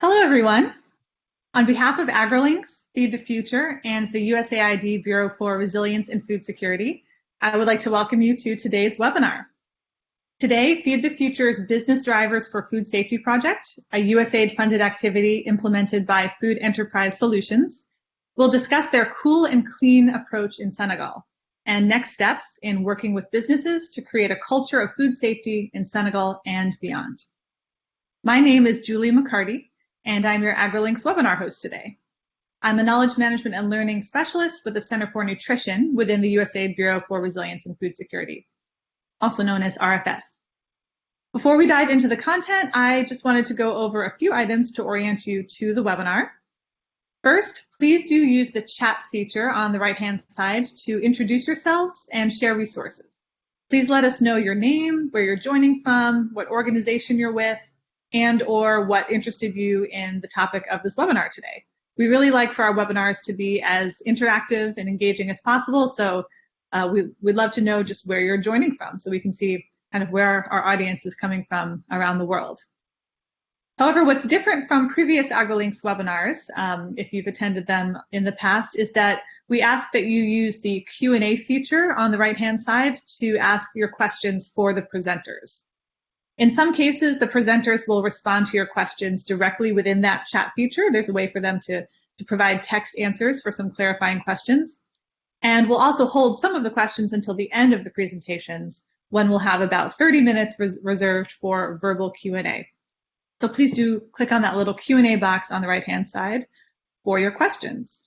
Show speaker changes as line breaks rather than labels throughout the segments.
Hello, everyone. On behalf of AgriLinks, Feed the Future, and the USAID Bureau for Resilience and Food Security, I would like to welcome you to today's webinar. Today, Feed the Future's Business Drivers for Food Safety Project, a USAID-funded activity implemented by Food Enterprise Solutions, will discuss their cool and clean approach in Senegal and next steps in working with businesses to create a culture of food safety in Senegal and beyond. My name is Julie McCarty, and I'm your AgriLinks webinar host today. I'm a knowledge management and learning specialist with the Center for Nutrition within the USAID Bureau for Resilience and Food Security, also known as RFS. Before we dive into the content, I just wanted to go over a few items to orient you to the webinar. First, please do use the chat feature on the right-hand side to introduce yourselves and share resources. Please let us know your name, where you're joining from, what organization you're with, and or what interested you in the topic of this webinar today. We really like for our webinars to be as interactive and engaging as possible, so uh, we, would love to know just where you're joining from so we can see kind of where our audience is coming from around the world. However, what's different from previous AgriLinks webinars, um, if you've attended them in the past, is that we ask that you use the Q&A feature on the right-hand side to ask your questions for the presenters. In some cases, the presenters will respond to your questions directly within that chat feature. There's a way for them to, to provide text answers for some clarifying questions. And we'll also hold some of the questions until the end of the presentations when we'll have about 30 minutes res reserved for verbal Q&A. So please do click on that little Q&A box on the right-hand side for your questions.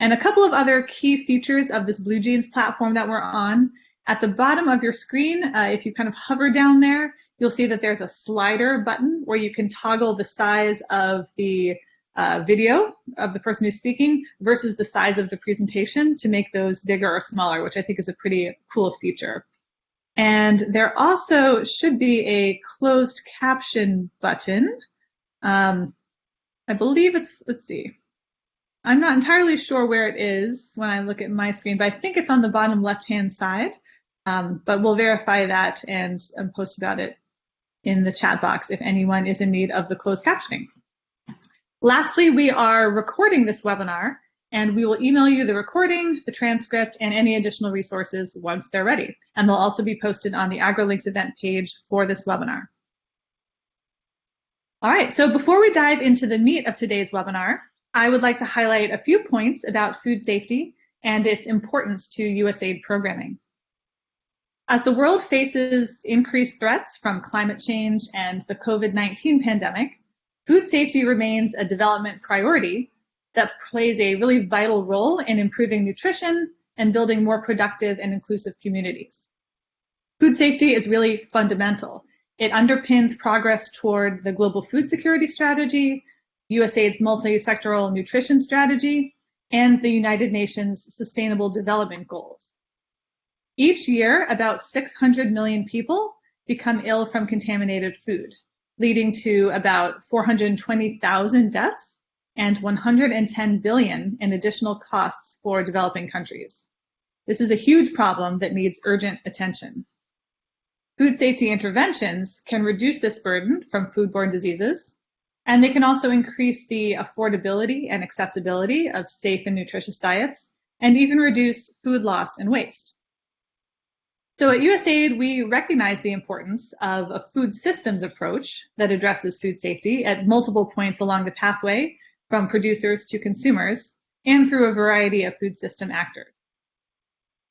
And a couple of other key features of this BlueJeans platform that we're on at the bottom of your screen, uh, if you kind of hover down there, you'll see that there's a slider button where you can toggle the size of the uh, video of the person who's speaking versus the size of the presentation to make those bigger or smaller, which I think is a pretty cool feature. And there also should be a closed caption button. Um, I believe it's, let's see, I'm not entirely sure where it is when I look at my screen, but I think it's on the bottom left-hand side. Um, but we'll verify that and, and post about it in the chat box if anyone is in need of the closed captioning. Lastly, we are recording this webinar and we will email you the recording, the transcript, and any additional resources once they're ready. And they'll also be posted on the AgriLinks event page for this webinar. All right, so before we dive into the meat of today's webinar, I would like to highlight a few points about food safety and its importance to USAID programming. As the world faces increased threats from climate change and the COVID-19 pandemic, food safety remains a development priority that plays a really vital role in improving nutrition and building more productive and inclusive communities. Food safety is really fundamental. It underpins progress toward the global food security strategy, USAID's multi-sectoral nutrition strategy, and the United Nations Sustainable Development Goals. Each year, about 600 million people become ill from contaminated food, leading to about 420,000 deaths and 110 billion in additional costs for developing countries. This is a huge problem that needs urgent attention. Food safety interventions can reduce this burden from foodborne diseases and they can also increase the affordability and accessibility of safe and nutritious diets, and even reduce food loss and waste. So at USAID, we recognize the importance of a food systems approach that addresses food safety at multiple points along the pathway from producers to consumers and through a variety of food system actors.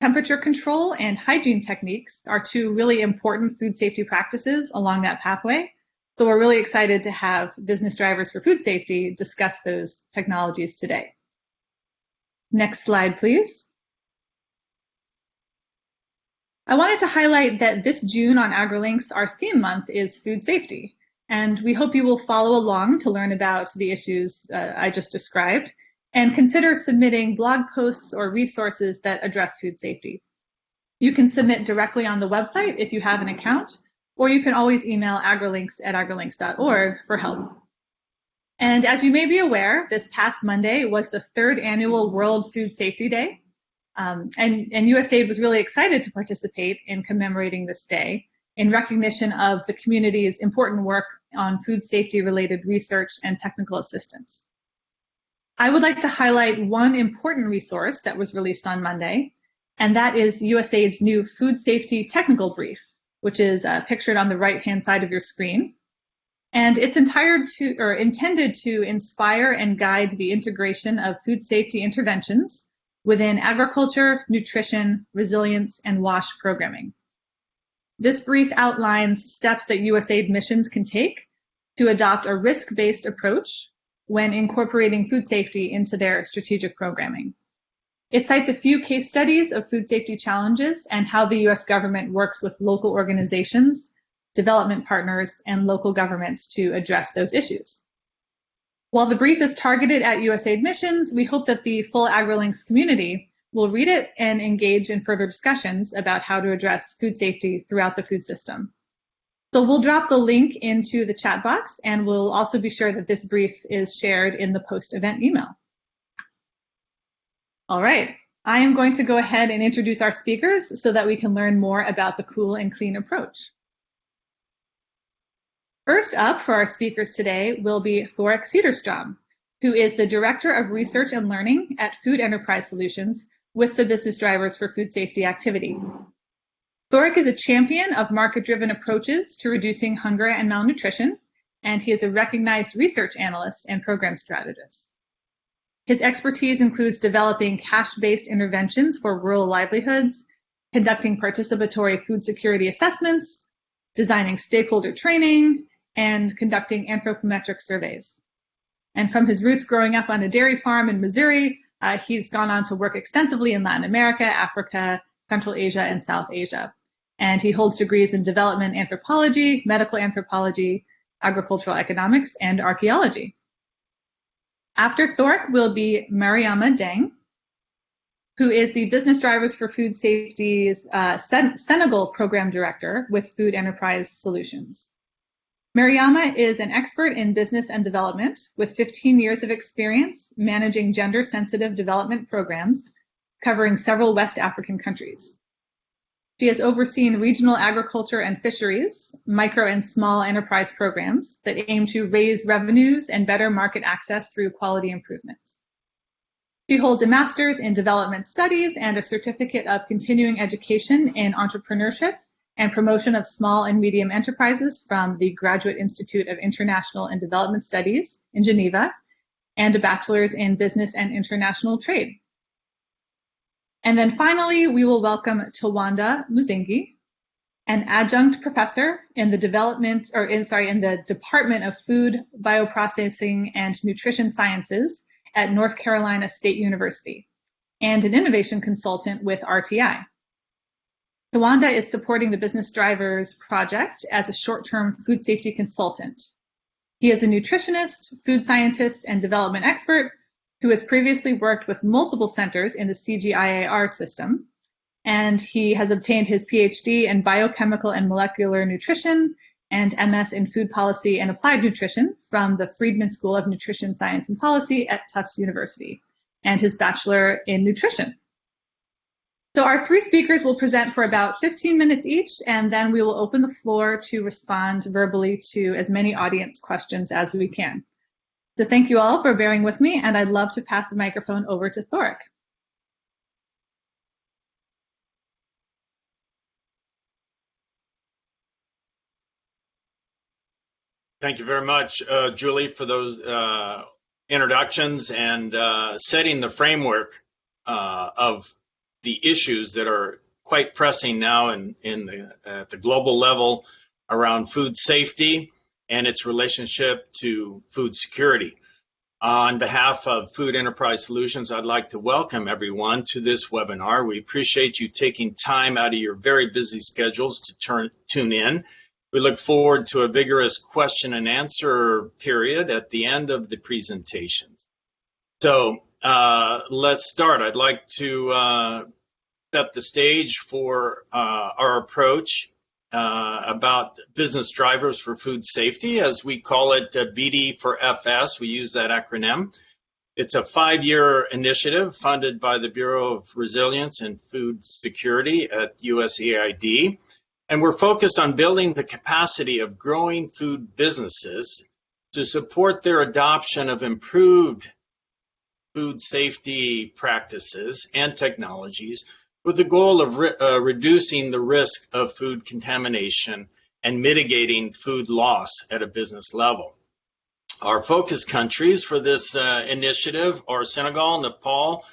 Temperature control and hygiene techniques are two really important food safety practices along that pathway so we're really excited to have business drivers for food safety discuss those technologies today. Next slide, please. I wanted to highlight that this June on AgriLinks, our theme month is food safety. And we hope you will follow along to learn about the issues uh, I just described and consider submitting blog posts or resources that address food safety. You can submit directly on the website if you have an account, or you can always email agrilinks at agrilinks.org for help. And as you may be aware, this past Monday was the third annual World Food Safety Day. Um, and, and USAID was really excited to participate in commemorating this day. in recognition of the community's important work on food safety related research and technical assistance. I would like to highlight one important resource that was released on Monday, and that is USAID's new Food Safety Technical Brief, which is uh, pictured on the right-hand side of your screen. And it's to, intended to inspire and guide the integration of food safety interventions within agriculture, nutrition, resilience, and WASH programming. This brief outlines steps that USAID missions can take to adopt a risk-based approach when incorporating food safety into their strategic programming. It cites a few case studies of food safety challenges and how the US government works with local organizations, development partners, and local governments to address those issues. While the brief is targeted at USAID missions, we hope that the full AgriLinks community will read it and engage in further discussions about how to address food safety throughout the food system. So we'll drop the link into the chat box and we'll also be sure that this brief is shared in the post-event email. All right, I am going to go ahead and introduce our speakers so that we can learn more about the cool and clean approach. First up for our speakers today will be Thoric Cederstrom, who is the Director of Research and Learning at Food Enterprise Solutions with the Business Drivers for Food Safety activity. Thoric is a champion of market-driven approaches to reducing hunger and malnutrition, and he is a recognized research analyst and program strategist. His expertise includes developing cash-based interventions for rural livelihoods, conducting participatory food security assessments, designing stakeholder training, and conducting anthropometric surveys. And from his roots growing up on a dairy farm in Missouri, uh, he's gone on to work extensively in Latin America, Africa, Central Asia, and South Asia and he holds degrees in development anthropology, medical anthropology, agricultural economics, and archaeology. After Thoric will be Mariama Deng, who is the Business Drivers for Food Safety's uh, Sen Senegal Program Director with Food Enterprise Solutions. Mariama is an expert in business and development with 15 years of experience managing gender-sensitive development programs covering several West African countries. She has overseen regional agriculture and fisheries, micro and small enterprise programs that aim to raise revenues and better market access through quality improvements. She holds a master's in development studies and a certificate of continuing education in entrepreneurship and promotion of small and medium enterprises from the Graduate Institute of International and Development Studies in Geneva, and a bachelor's in business and international trade. And then finally, we will welcome Tawanda Muzhingi, an adjunct professor in the development, or in, sorry, in the Department of Food, Bioprocessing, and Nutrition Sciences at North Carolina State University, and an innovation consultant with RTI. Tawanda is supporting the Business Drivers Project as a short-term food safety consultant. He is a nutritionist, food scientist, and development expert who has previously worked with multiple centers in the CGIAR system. And he has obtained his PhD in biochemical and molecular nutrition and MS in food policy and applied nutrition from the Friedman School of Nutrition Science and Policy at Tufts University, and his bachelor in nutrition. So our three speakers will present for about 15 minutes each, and then we will open the floor to respond verbally to as many audience questions as we can. So thank you all for bearing with me, and I'd love to pass the microphone over to Thoric.
Thank you very much, uh, Julie, for those uh, introductions and uh, setting the framework uh, of the issues that are quite pressing now in, in the, at the global level around food safety and its relationship to food security. On behalf of Food Enterprise Solutions, I'd like to welcome everyone to this webinar. We appreciate you taking time out of your very busy schedules to turn, tune in. We look forward to a vigorous question and answer period at the end of the presentations. So uh, let's start. I'd like to uh, set the stage for uh, our approach uh, about business drivers for food safety, as we call it uh, BD for FS. We use that acronym. It's a five-year initiative funded by the Bureau of Resilience and Food Security at USAID. And we're focused on building the capacity of growing food businesses to support their adoption of improved food safety practices and technologies with the goal of re uh, reducing the risk of food contamination and mitigating food loss at a business level. Our focus countries for this uh, initiative are Senegal, Nepal,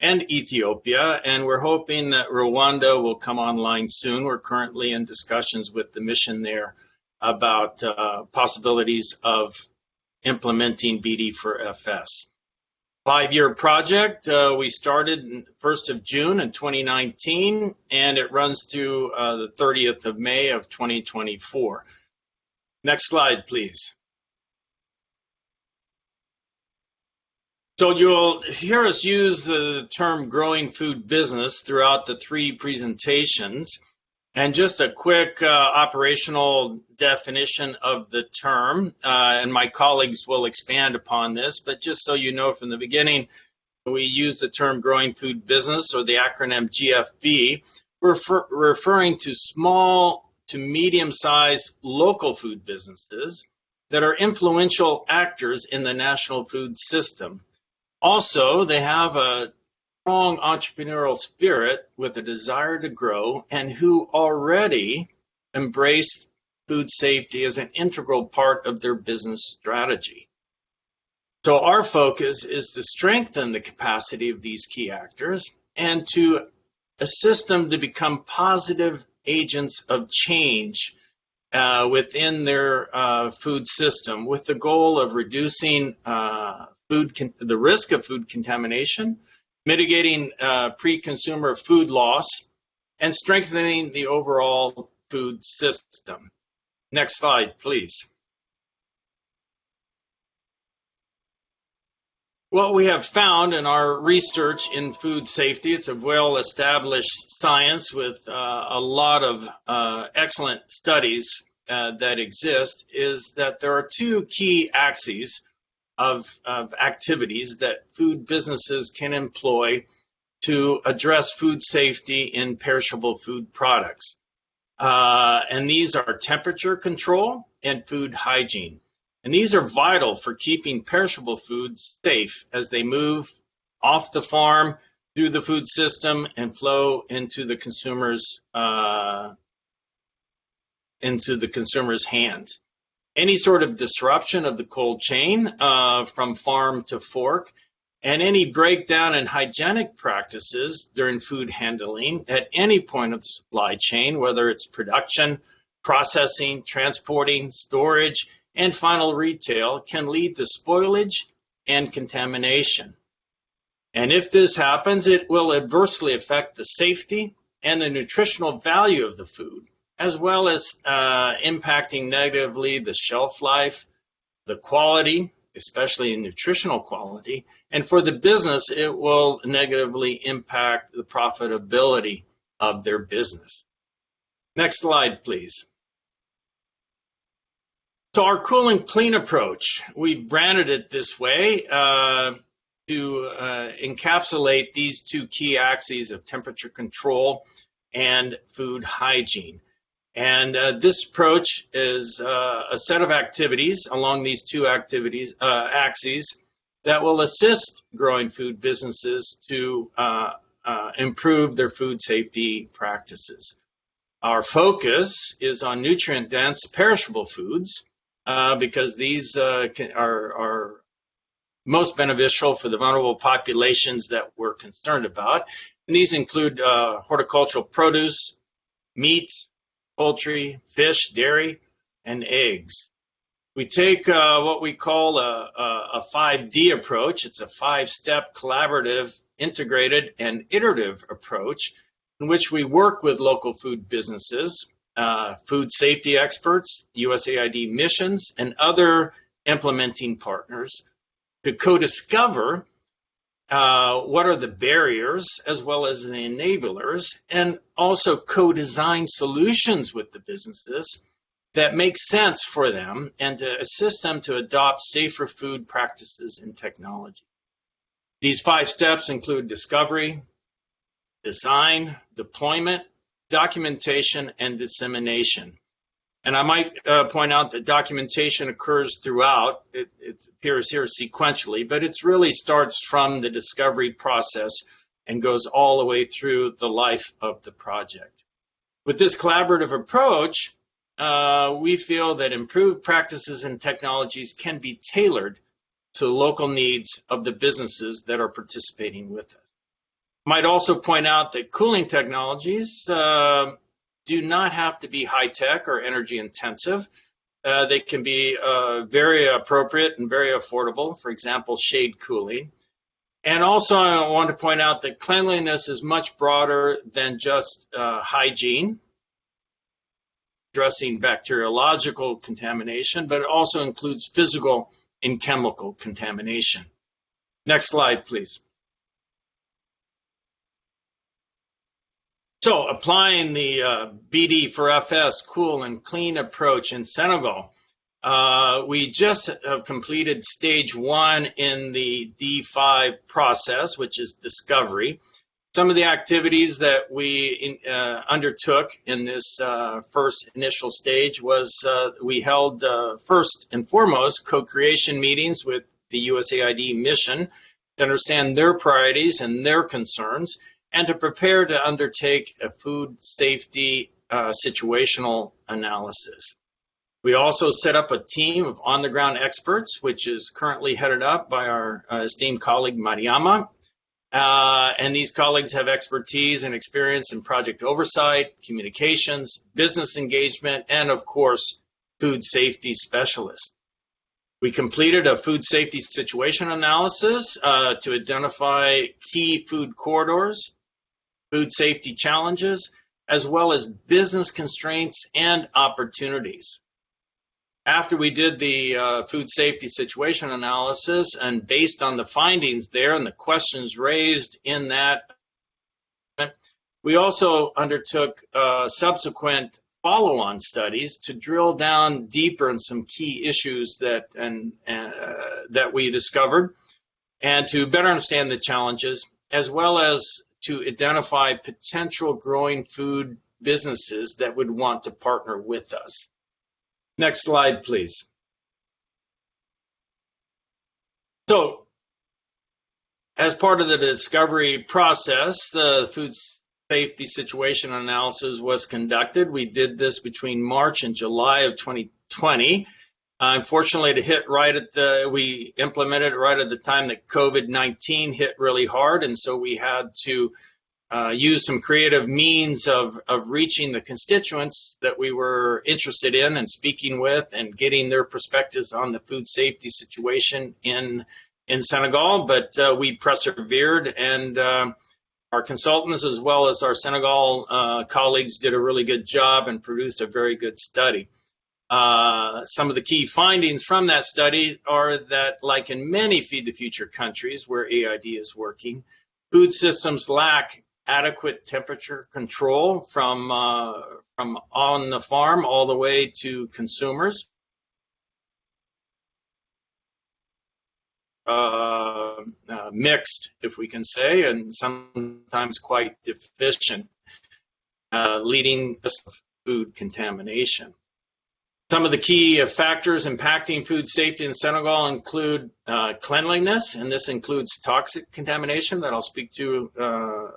and Ethiopia, and we're hoping that Rwanda will come online soon. We're currently in discussions with the mission there about uh, possibilities of implementing BD4FS. Five-year project. Uh, we started 1st of June in 2019, and it runs through uh, the 30th of May of 2024. Next slide, please. So you'll hear us use the term growing food business throughout the three presentations. And just a quick uh, operational definition of the term, uh, and my colleagues will expand upon this, but just so you know from the beginning, we use the term growing food business or the acronym GFB, refer referring to small to medium sized local food businesses that are influential actors in the national food system. Also, they have a strong entrepreneurial spirit with a desire to grow and who already embrace food safety as an integral part of their business strategy. So our focus is to strengthen the capacity of these key actors and to assist them to become positive agents of change uh, within their uh, food system with the goal of reducing uh, food the risk of food contamination, mitigating uh, pre-consumer food loss, and strengthening the overall food system. Next slide, please. What we have found in our research in food safety, it's a well-established science with uh, a lot of uh, excellent studies uh, that exist, is that there are two key axes of, of activities that food businesses can employ to address food safety in perishable food products. Uh, and these are temperature control and food hygiene. And these are vital for keeping perishable foods safe as they move off the farm through the food system and flow into the consumer's uh, into the consumer's hands any sort of disruption of the cold chain uh, from farm to fork, and any breakdown in hygienic practices during food handling at any point of the supply chain, whether it's production, processing, transporting, storage, and final retail, can lead to spoilage and contamination. And if this happens, it will adversely affect the safety and the nutritional value of the food as well as uh, impacting negatively the shelf life, the quality, especially nutritional quality, and for the business, it will negatively impact the profitability of their business. Next slide, please. So our cool and clean approach, we branded it this way uh, to uh, encapsulate these two key axes of temperature control and food hygiene. And uh, this approach is uh, a set of activities along these two activities uh, axes that will assist growing food businesses to uh, uh, improve their food safety practices. Our focus is on nutrient-dense perishable foods uh, because these can, are, are most beneficial for the vulnerable populations that we're concerned about. And these include horticultural produce, meats, poultry, fish, dairy, and eggs. We take uh, what we call a, a, a 5D approach. It's a five-step collaborative, integrated, and iterative approach in which we work with local food businesses, uh, food safety experts, USAID missions, and other implementing partners to co-discover uh, what are the barriers as well as the enablers, and also co-design solutions with the businesses that make sense for them and to assist them to adopt safer food practices and technology. These five steps include discovery, design, deployment, documentation and dissemination. And I might uh, point out that documentation occurs throughout. It, it, appears here sequentially, but it really starts from the discovery process and goes all the way through the life of the project. With this collaborative approach, uh, we feel that improved practices and technologies can be tailored to the local needs of the businesses that are participating with us. Might also point out that cooling technologies uh, do not have to be high tech or energy intensive. Uh, they can be uh, very appropriate and very affordable, for example, shade cooling. And also, I want to point out that cleanliness is much broader than just uh, hygiene addressing bacteriological contamination, but it also includes physical and chemical contamination. Next slide, please. So applying the uh, BD for FS cool and clean approach in Senegal, uh, we just have completed stage one in the D5 process, which is discovery. Some of the activities that we in, uh, undertook in this uh, first initial stage was uh, we held uh, first and foremost co-creation meetings with the USAID mission to understand their priorities and their concerns and to prepare to undertake a food safety uh, situational analysis. We also set up a team of on-the-ground experts, which is currently headed up by our uh, esteemed colleague Mariama, uh, and these colleagues have expertise and experience in project oversight, communications, business engagement, and of course, food safety specialists. We completed a food safety situation analysis uh, to identify key food corridors, food safety challenges, as well as business constraints and opportunities. After we did the uh, food safety situation analysis and based on the findings there and the questions raised in that, we also undertook uh, subsequent follow-on studies to drill down deeper in some key issues that and uh, that we discovered and to better understand the challenges as well as to identify potential growing food businesses that would want to partner with us. Next slide, please. So, as part of the discovery process, the food safety situation analysis was conducted. We did this between March and July of 2020. Unfortunately, to hit right at the, we implemented it right at the time that COVID-19 hit really hard, and so we had to uh, use some creative means of, of reaching the constituents that we were interested in and speaking with and getting their perspectives on the food safety situation in in Senegal. But uh, we persevered and uh, our consultants as well as our Senegal uh, colleagues did a really good job and produced a very good study. Uh, some of the key findings from that study are that, like in many Feed the Future countries where AID is working, food systems lack adequate temperature control from uh, from on the farm all the way to consumers. Uh, uh, mixed, if we can say, and sometimes quite deficient, uh, leading to food contamination. Some of the key factors impacting food safety in Senegal include uh, cleanliness, and this includes toxic contamination that I'll speak to uh,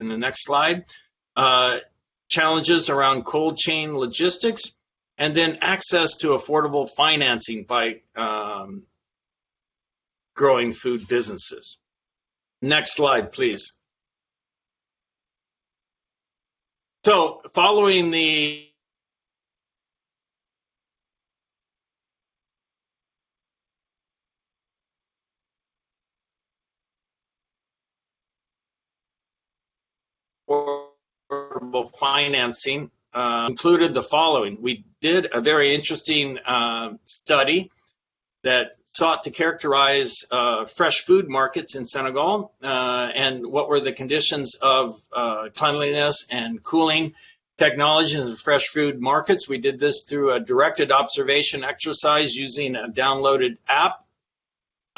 in the next slide, uh, challenges around cold chain logistics, and then access to affordable financing by um, growing food businesses. Next slide, please. So following the affordable financing uh, included the following. We did a very interesting uh, study that sought to characterize uh, fresh food markets in Senegal uh, and what were the conditions of uh, cleanliness and cooling technologies in fresh food markets. We did this through a directed observation exercise using a downloaded app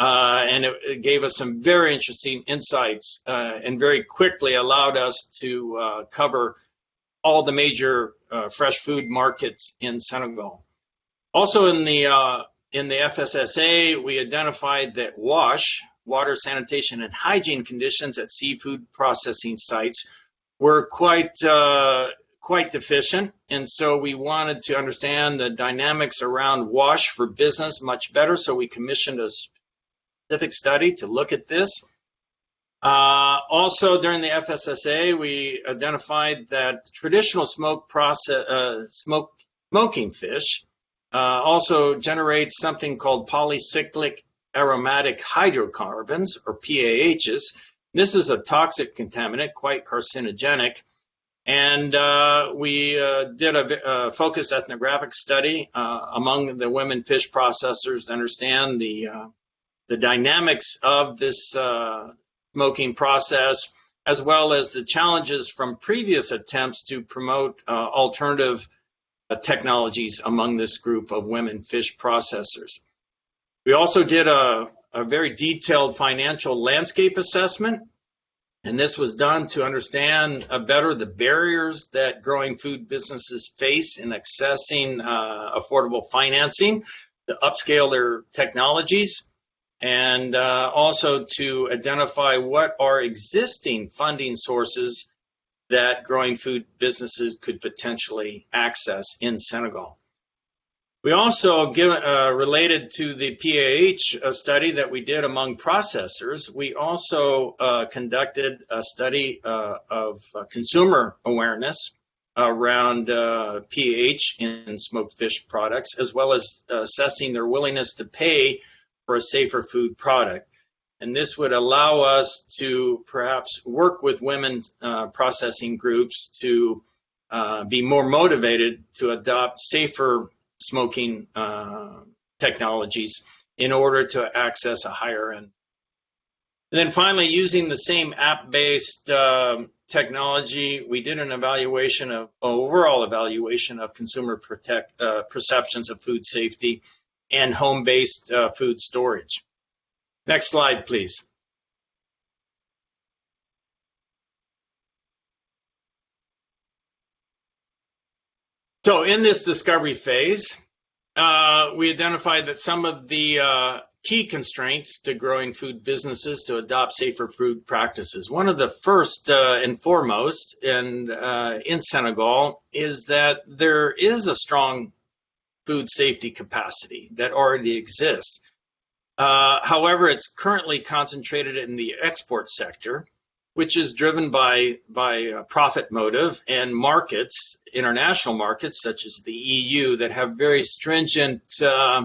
uh, and it, it, gave us some very interesting insights uh, and very quickly allowed us to uh, cover all the major uh, fresh food markets in Senegal. Also in the uh, in the FSSA, we identified that WASH, water, sanitation, and hygiene conditions at seafood processing sites were quite uh, quite deficient, and so we wanted to understand the dynamics around WASH for business much better. So we commissioned a specific study to look at this. Uh, also, during the FSSA, we identified that traditional smoke process, uh, smoke, smoking fish uh, also generates something called polycyclic aromatic hydrocarbons, or PAHs. This is a toxic contaminant, quite carcinogenic. And uh, we uh, did a, a, focused ethnographic study uh, among the women fish processors to understand the the dynamics of this smoking process, as well as the challenges from previous attempts to promote uh, alternative uh, technologies among this group of women fish processors. We also did a, a very detailed financial landscape assessment, and this was done to understand uh, better the barriers that growing food businesses face in accessing uh, affordable financing to upscale their technologies and uh, also to identify what are existing funding sources that growing food businesses could potentially access in Senegal. We also, give, uh, related to the PAH study that we did among processors, we also uh, conducted a study uh, of uh, consumer awareness around uh, PAH in smoked fish products, as well as assessing their willingness to pay for a safer food product. And this would allow us to perhaps work with women's uh, processing groups to uh, be more motivated to adopt safer smoking uh, technologies in order to access a higher end. And then finally, using the same app-based um, technology, we did an evaluation of overall evaluation of consumer protect, uh, perceptions of food safety and home-based uh, food storage. Next slide, please. So in this discovery phase, uh, we identified that some of the uh, key constraints to growing food businesses to adopt safer food practices. One of the first uh, and foremost in, uh, in Senegal is that there is a strong food safety capacity that already exists. Uh, however, it's currently concentrated in the export sector, which is driven by by profit motive and markets, international markets such as the EU, that have very stringent uh,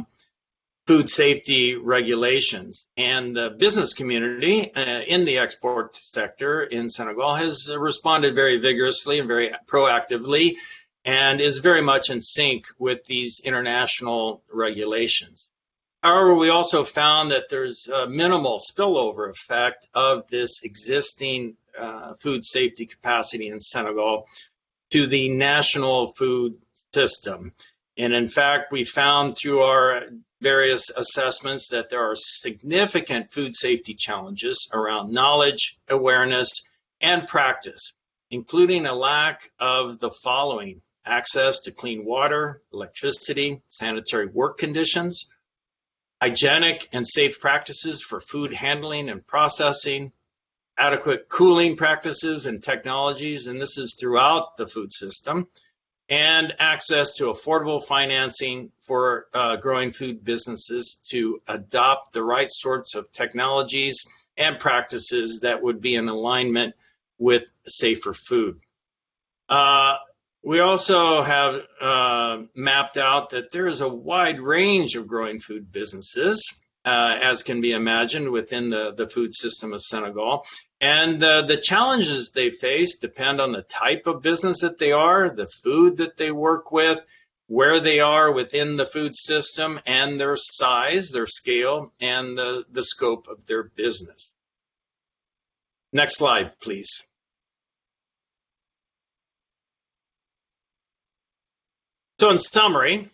food safety regulations. And the business community uh, in the export sector in Senegal has responded very vigorously and very proactively and is very much in sync with these international regulations. However, we also found that there's a minimal spillover effect of this existing uh, food safety capacity in Senegal to the national food system. And in fact, we found through our various assessments that there are significant food safety challenges around knowledge, awareness, and practice, including a lack of the following access to clean water, electricity, sanitary work conditions, hygienic and safe practices for food handling and processing, adequate cooling practices and technologies, and this is throughout the food system, and access to affordable financing for uh, growing food businesses to adopt the right sorts of technologies and practices that would be in alignment with safer food. Uh, we also have uh, mapped out that there is a wide range of growing food businesses, uh, as can be imagined within the, the food system of Senegal. And uh, the challenges they face depend on the type of business that they are, the food that they work with, where they are within the food system, and their size, their scale, and the, the scope of their business. Next slide, please. So in summary,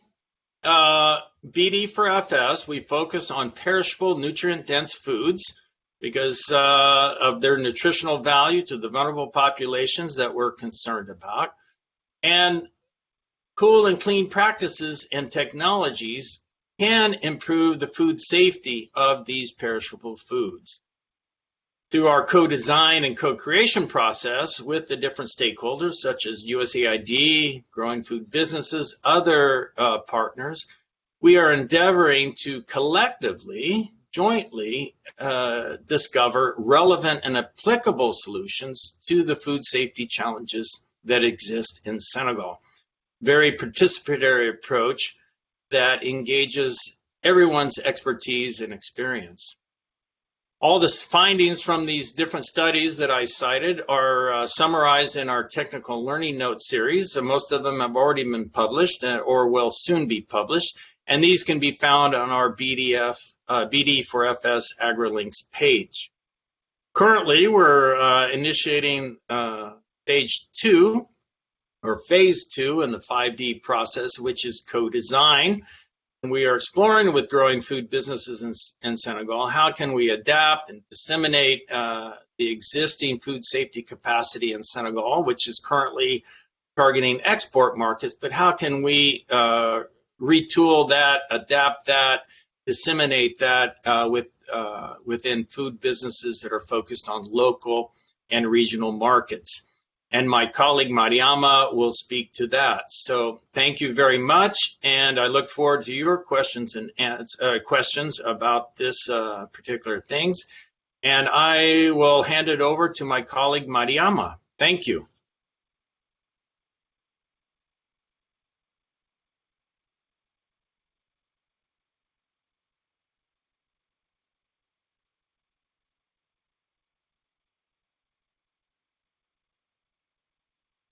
uh, BD for FS, we focus on perishable, nutrient-dense foods because uh, of their nutritional value to the vulnerable populations that we're concerned about. And cool and clean practices and technologies can improve the food safety of these perishable foods. Through our co-design and co-creation process with the different stakeholders such as USAID, growing food businesses, other uh, partners, we are endeavoring to collectively, jointly uh, discover relevant and applicable solutions to the food safety challenges that exist in Senegal. Very participatory approach that engages everyone's expertise and experience. All the findings from these different studies that I cited are uh, summarized in our technical learning notes series. And most of them have already been published uh, or will soon be published. And these can be found on our BDF, uh, BD for FS AgriLinks page. Currently, we're uh, initiating uh, stage two or phase two in the 5D process, which is co-design. We are exploring with growing food businesses in, in Senegal, how can we adapt and disseminate uh, the existing food safety capacity in Senegal, which is currently targeting export markets, but how can we uh, retool that, adapt that, disseminate that uh, with, uh, within food businesses that are focused on local and regional markets and my colleague Mariama will speak to that. So thank you very much, and I look forward to your questions and uh, questions about this uh, particular things. And I will hand it over to my colleague Mariama. Thank you.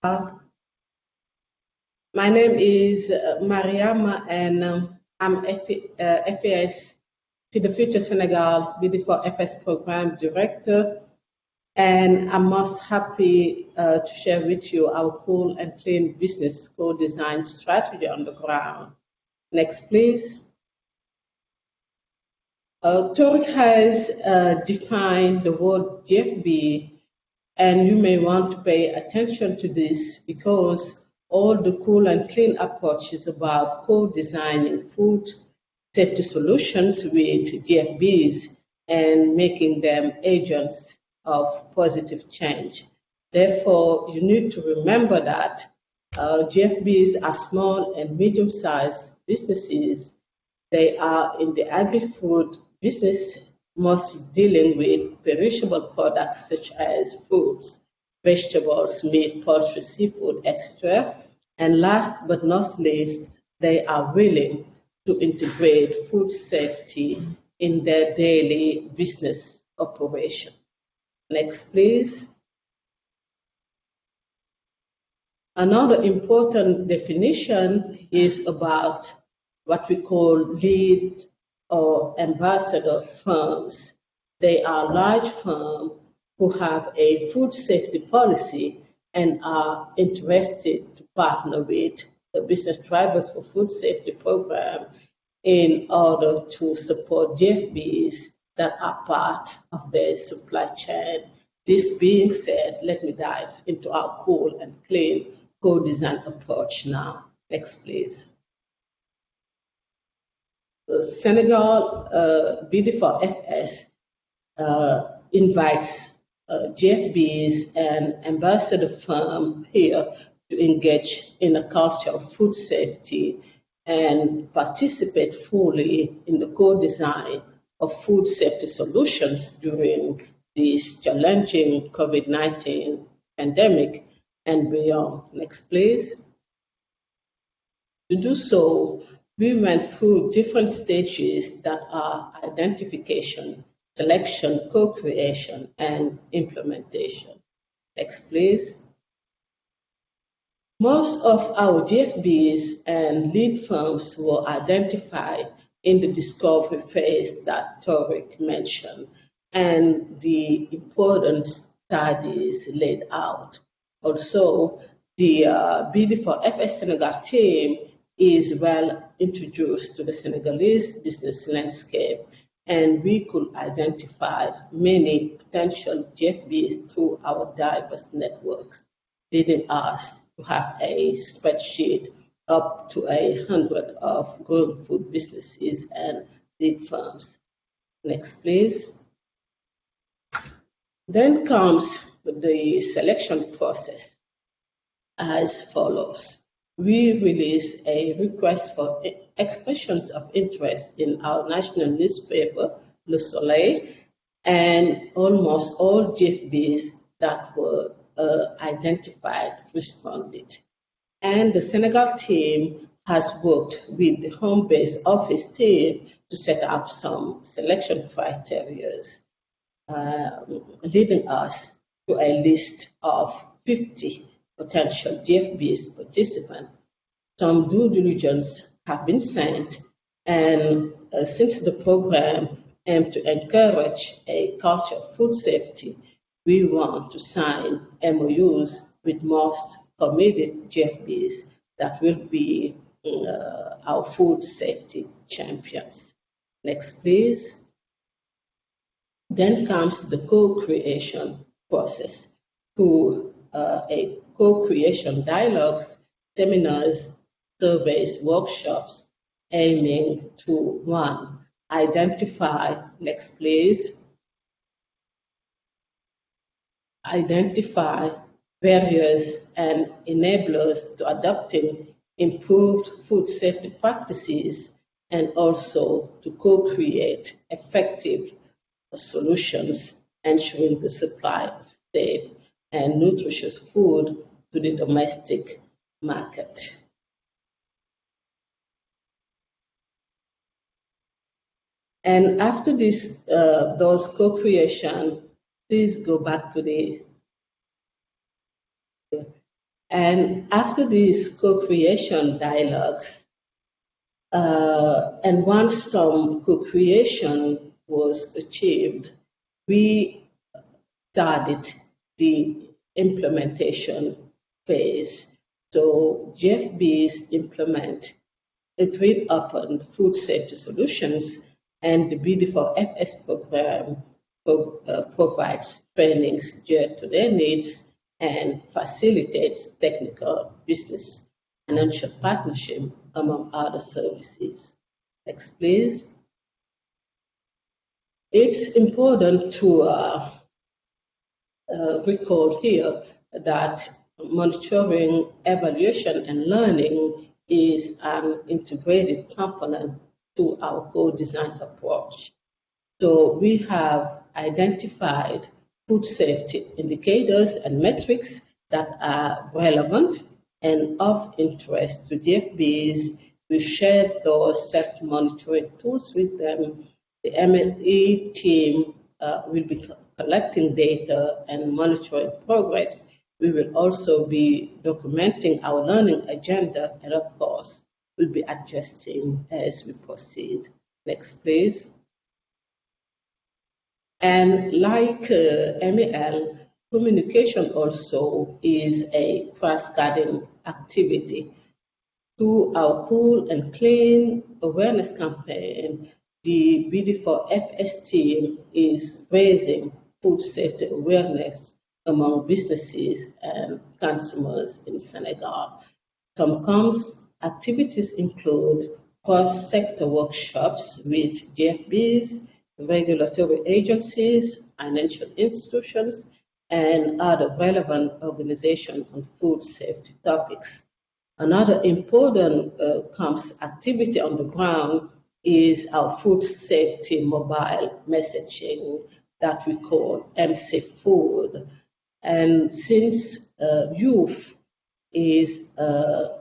My name is uh, Mariama, and um, I'm F uh, FAS Feed the Future Senegal BD4 FS Program Director. And I'm most happy uh, to share with you our cool and clean business co-design strategy on the ground. Next, please. Uh, has uh, defined the word GFB and you may want to pay attention to this because all the cool and clean approach is about co-designing food safety solutions with GFBs and making them agents of positive change. Therefore, you need to remember that uh, GFBs are small and medium-sized businesses. They are in the agri-food business mostly dealing with perishable products such as fruits, vegetables, meat, poultry, seafood, etc. And last but not least, they are willing to integrate food safety in their daily business operations. Next, please. Another important definition is about what we call lead or ambassador firms. They are large firms who have a food safety policy and are interested to partner with the Business Drivers for Food Safety program in order to support GFBs that are part of their supply chain. This being said, let me dive into our cool and clean co-design approach now. Next, please. Senegal uh, BD4FS uh, invites uh, GFBs and ambassador firm here to engage in a culture of food safety and participate fully in the co-design of food safety solutions during this challenging COVID-19 pandemic and beyond. Next, please. To do so, we went through different stages that are identification, selection, co-creation, and implementation. Next, please. Most of our GFBs and lead firms were identified in the discovery phase that Thoric mentioned and the important studies laid out. Also, the uh, BD4FS Senegal team is well introduced to the Senegalese business landscape, and we could identify many potential GFBs through our diverse networks, leading us to have a spreadsheet up to a hundred of growing food businesses and big firms. Next, please. Then comes the selection process as follows. We release a request for expressions of interest in our national newspaper, Le Soleil, and almost all GFBs that were uh, identified responded. And the Senegal team has worked with the home base office team to set up some selection criteria, uh, leading us to a list of 50 potential GFB's participants. Some due diligence have been sent, and uh, since the program aims to encourage a culture of food safety, we want to sign MOUs with most committed GFBs that will be uh, our food safety champions. Next, please. Then comes the co-creation process through uh, a co-creation dialogues, seminars, surveys, workshops, aiming to one, identify, next please, identify barriers and enablers to adopting improved food safety practices and also to co-create effective solutions ensuring the supply of safe and nutritious food to the domestic market. And after this, uh, those co-creation, please go back to the, and after these co-creation dialogues, uh, and once some co-creation was achieved, we started the implementation phase. So GFBs implement a agreed upon food safety solutions and the BD4FS program uh, provides trainings geared to their needs and facilitates technical business financial partnership among other services. Next, please. It's important to uh, uh, recall here that monitoring, evaluation, and learning is an integrated component to our co-design approach. So we have identified food safety indicators and metrics that are relevant and of interest to GFBs. We shared those self-monitoring tools with them. The MLE team uh, will be collecting data and monitoring progress. We will also be documenting our learning agenda and of course, we'll be adjusting as we proceed. Next, please. And like uh, MEL, communication also is a cross-cutting activity. Through our Cool and Clean awareness campaign, the BD4FS team is raising food safety awareness among businesses and consumers in Senegal. Some COMS activities include cross-sector workshops with GFBs, regulatory agencies, financial institutions, and other relevant organizations on food safety topics. Another important uh, COMS activity on the ground is our food safety mobile messaging that we call MC Food. And since uh, youth is uh,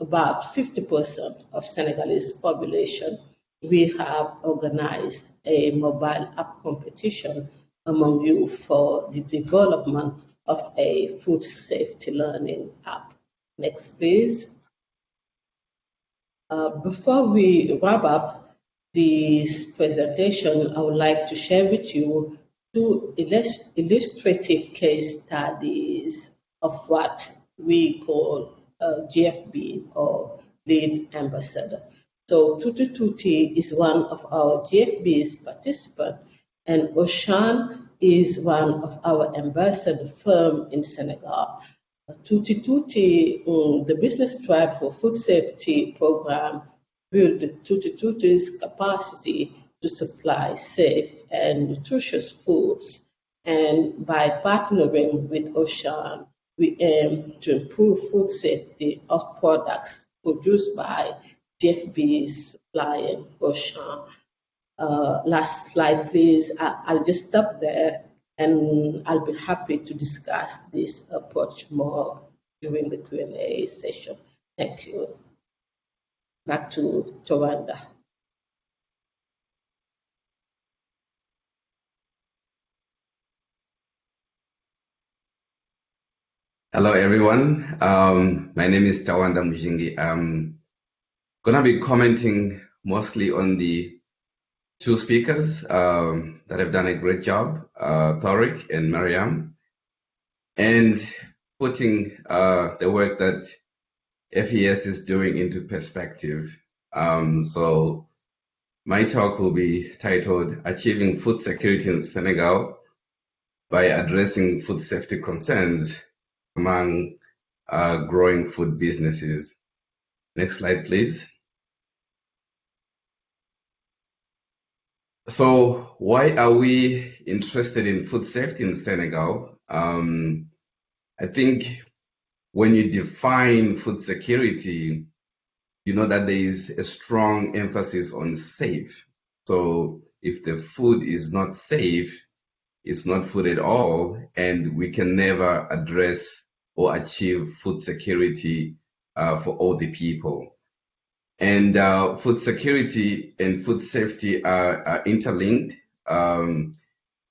about 50% of Senegalese population, we have organized a mobile app competition among youth for the development of a food safety learning app. Next, please. Uh, before we wrap up, this presentation, I would like to share with you two illustrative case studies of what we call a GFB or lead ambassador. So Tutti is one of our GFB's participants and Auchan is one of our ambassador firm in Senegal. Tutti Tutti, um, the business drivers for food safety program, built Tutti Tutti's capacity to supply safe and nutritious foods. And by partnering with Auchan, we aim to improve food safety of products produced by GFB's supplying Auchan. Uh, last slide, please. I, will just stop there and I'll be happy to discuss this approach more during the Q&A session. Thank you. Back to Tawanda.
Hello, everyone. Um, my name is Tawanda Muzhingi. I'm going to be commenting mostly on the two speakers um, that have done a great job, uh, and Mariam, and putting uh, the work that FES is doing into perspective. Um, so my talk will be titled Achieving Food Security in Senegal by Addressing Food Safety Concerns among uh, growing food businesses. Next slide, please. So why are we interested in food safety in Senegal? Um, I think when you define food security, you know that there is a strong emphasis on safe. So if the food is not safe, it's not food at all, and we can never address or achieve food security uh, for all the people. And uh, food security and food safety are, are interlinked. Um,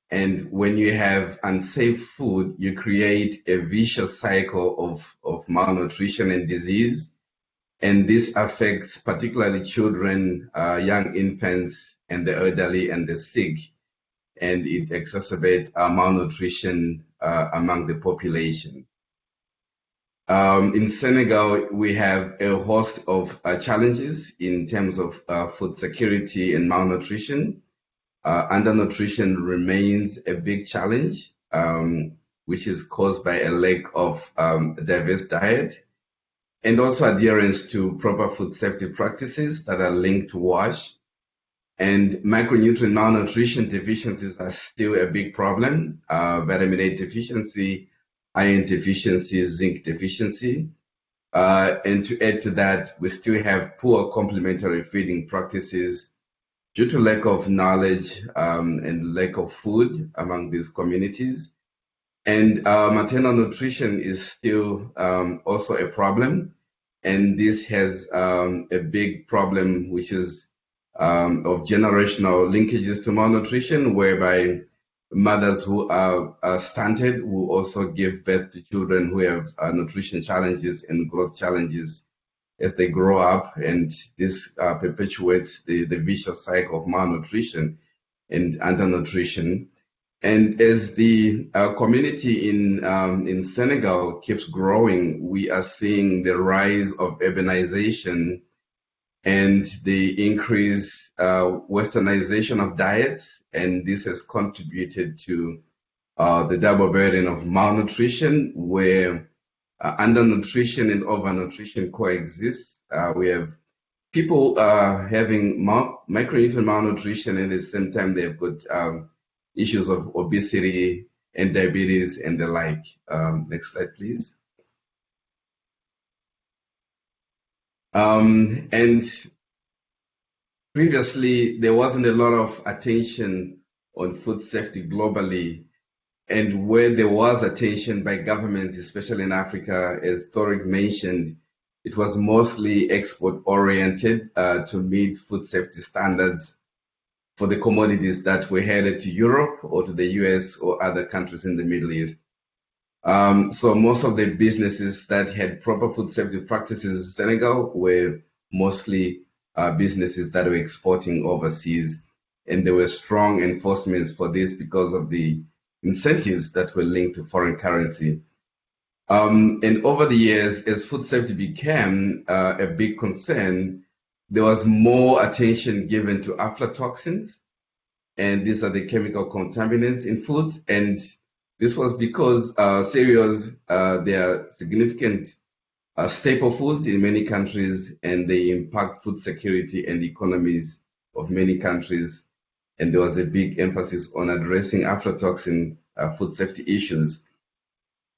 and when you have unsafe food, you create a vicious cycle of, of malnutrition and disease. And this affects particularly children, uh, young infants, and the elderly and the sick. And it exacerbates uh, malnutrition uh, among the population. Um, in Senegal, we have a host of uh, challenges in terms of uh, food security and malnutrition. Uh, undernutrition remains a big challenge, um, which is caused by a lack of um, diverse diet and also adherence to proper food safety practices that are linked to WASH. And micronutrient malnutrition deficiencies are still a big problem. Uh, vitamin A deficiency iron deficiency, zinc deficiency. Uh, and to add to that, we still have poor complementary feeding practices due to lack of knowledge um, and lack of food among these communities. And uh, maternal nutrition is still um, also a problem. And this has um, a big problem, which is um, of generational linkages to malnutrition, whereby mothers who are, are, stunted will also give birth to children who have uh, nutrition challenges and growth challenges as they grow up, and this uh, perpetuates the, the vicious cycle of malnutrition and undernutrition. And as the uh, community in um, in Senegal keeps growing, we are seeing the rise of urbanization and the increased uh, westernization of diets, and this has contributed to uh, the double burden of malnutrition, where uh, undernutrition and overnutrition coexist. Uh, we have people uh, having mal- micronutrient malnutrition, and at the same time they've got um, issues of obesity and diabetes and the like. Um, next slide, please. Um, and previously, there wasn't a lot of attention on food safety globally. And where there was attention by governments, especially in Africa, as Thoric mentioned, it was mostly export oriented uh, to meet food safety standards for the commodities that were headed to Europe or to the US or other countries in the Middle East. Um, so most of the businesses that had proper food safety practices in Senegal were mostly uh, businesses that were exporting overseas, and there were strong enforcements for this because of the incentives that were linked to foreign currency. Um, and over the years, as food safety became uh, a big concern, there was more attention given to aflatoxins, and these are the chemical contaminants in foods, and This was because uh, cereals, uh, they are significant uh, staple foods in many countries and they impact food security and economies of many countries. And there was a big emphasis on addressing aflatoxin uh, food safety issues.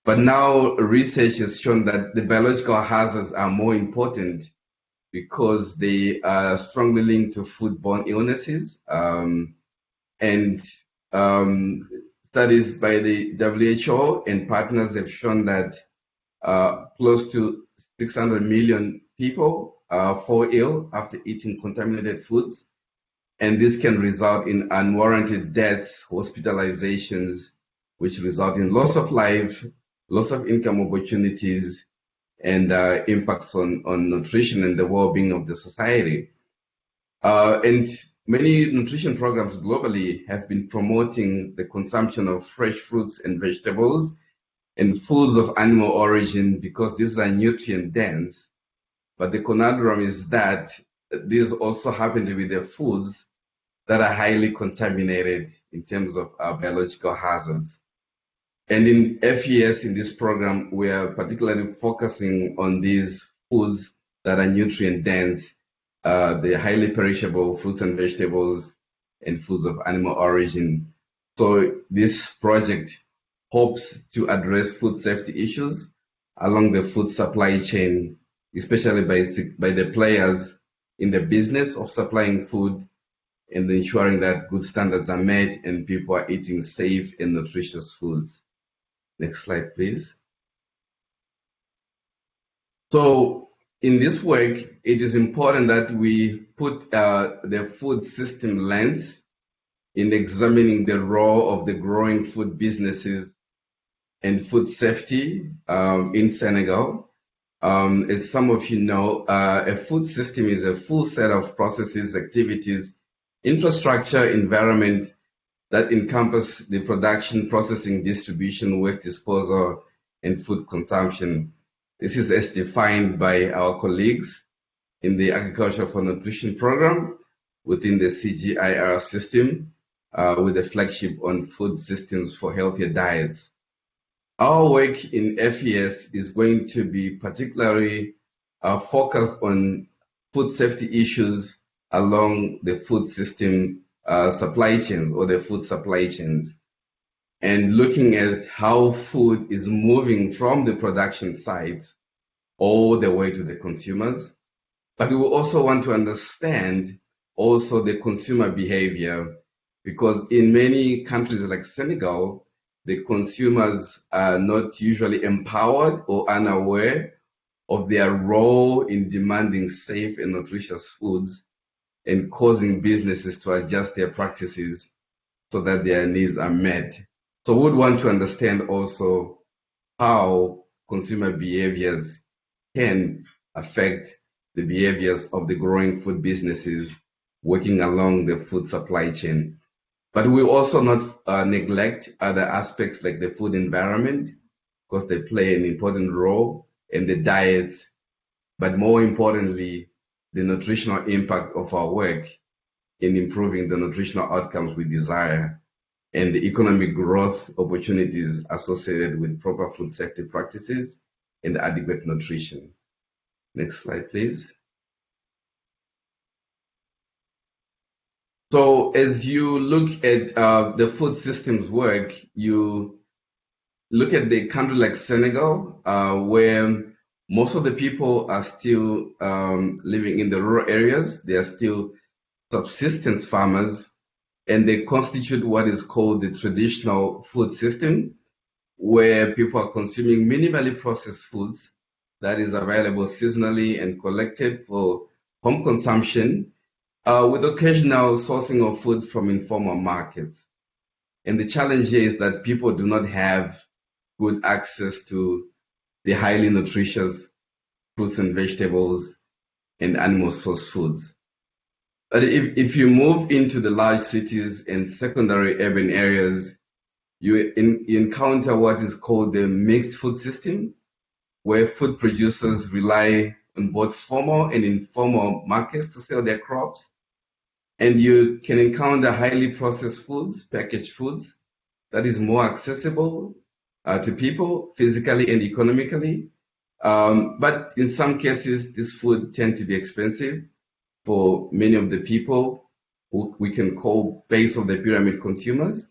But now research has shown that the biological hazards are more important because they are strongly linked to foodborne illnesses. Um, and um, studies by the WHO and partners have shown that uh, close to 600 million people uh, fall ill after eating contaminated foods. And this can result in unwarranted deaths, hospitalizations, which result in loss of life, loss of income opportunities, and uh, impacts on, on nutrition and the well-being of the society. Uh, and many nutrition programs globally have been promoting the consumption of fresh fruits and vegetables and foods of animal origin because these are nutrient dense. But the conundrum is that these also happen to be the foods that are highly contaminated in terms of biological hazards. And in FES, in this program, we are particularly focusing on these foods that are nutrient dense, uh, the highly perishable fruits and vegetables and foods of animal origin. So this project hopes to address food safety issues along the food supply chain, especially by, by the players in the business of supplying food and ensuring that good standards are met and people are eating safe and nutritious foods. Next slide, please. So in this work, it is important that we put uh, the food system lens in examining the role of the growing food businesses and food safety um, in Senegal. Um, as some of you know, uh, a food system is a full set of processes, activities, infrastructure, environment, that encompass the production, processing, distribution, waste disposal, and food consumption. This is as defined by our colleagues in the Agriculture for Nutrition program within the CGIAR system uh, with a flagship on food systems for healthier diets. Our work in FES is going to be particularly uh, focused on food safety issues along the food system uh, supply chains or the food supply chains and looking at how food is moving from the production sites all the way to the consumers. But we also want to understand also the consumer behavior because in many countries like Senegal, the consumers are not usually empowered or unaware of their role in demanding safe and nutritious foods and causing businesses to adjust their practices so that their needs are met. So we would want to understand also how consumer behaviors can affect the behaviors of the growing food businesses working along the food supply chain. But we also not uh, neglect other aspects like the food environment because they play an important role in the diets. But more importantly, the nutritional impact of our work in improving the nutritional outcomes we desire and the economic growth opportunities associated with proper food safety practices and adequate nutrition. Next slide, please. So as you look at uh, the food systems work, you look at the country like Senegal, uh, where most of the people are still um, living in the rural areas. They are still subsistence farmers, and they constitute what is called the traditional food system, where people are consuming minimally processed foods that is available seasonally and collected for home consumption, uh, with occasional sourcing of food from informal markets. And the challenge here is that people do not have good access to the highly nutritious fruits and vegetables and animal source foods. But if, if you move into the large cities and secondary urban areas, you, in, you encounter what is called the mixed food system, where food producers rely on both formal and informal markets to sell their crops. And you can encounter highly processed foods, packaged foods, that is more accessible uh, to people physically and economically. Um, but in some cases, this food tend to be expensive for many of the people who we can call base of the pyramid consumers.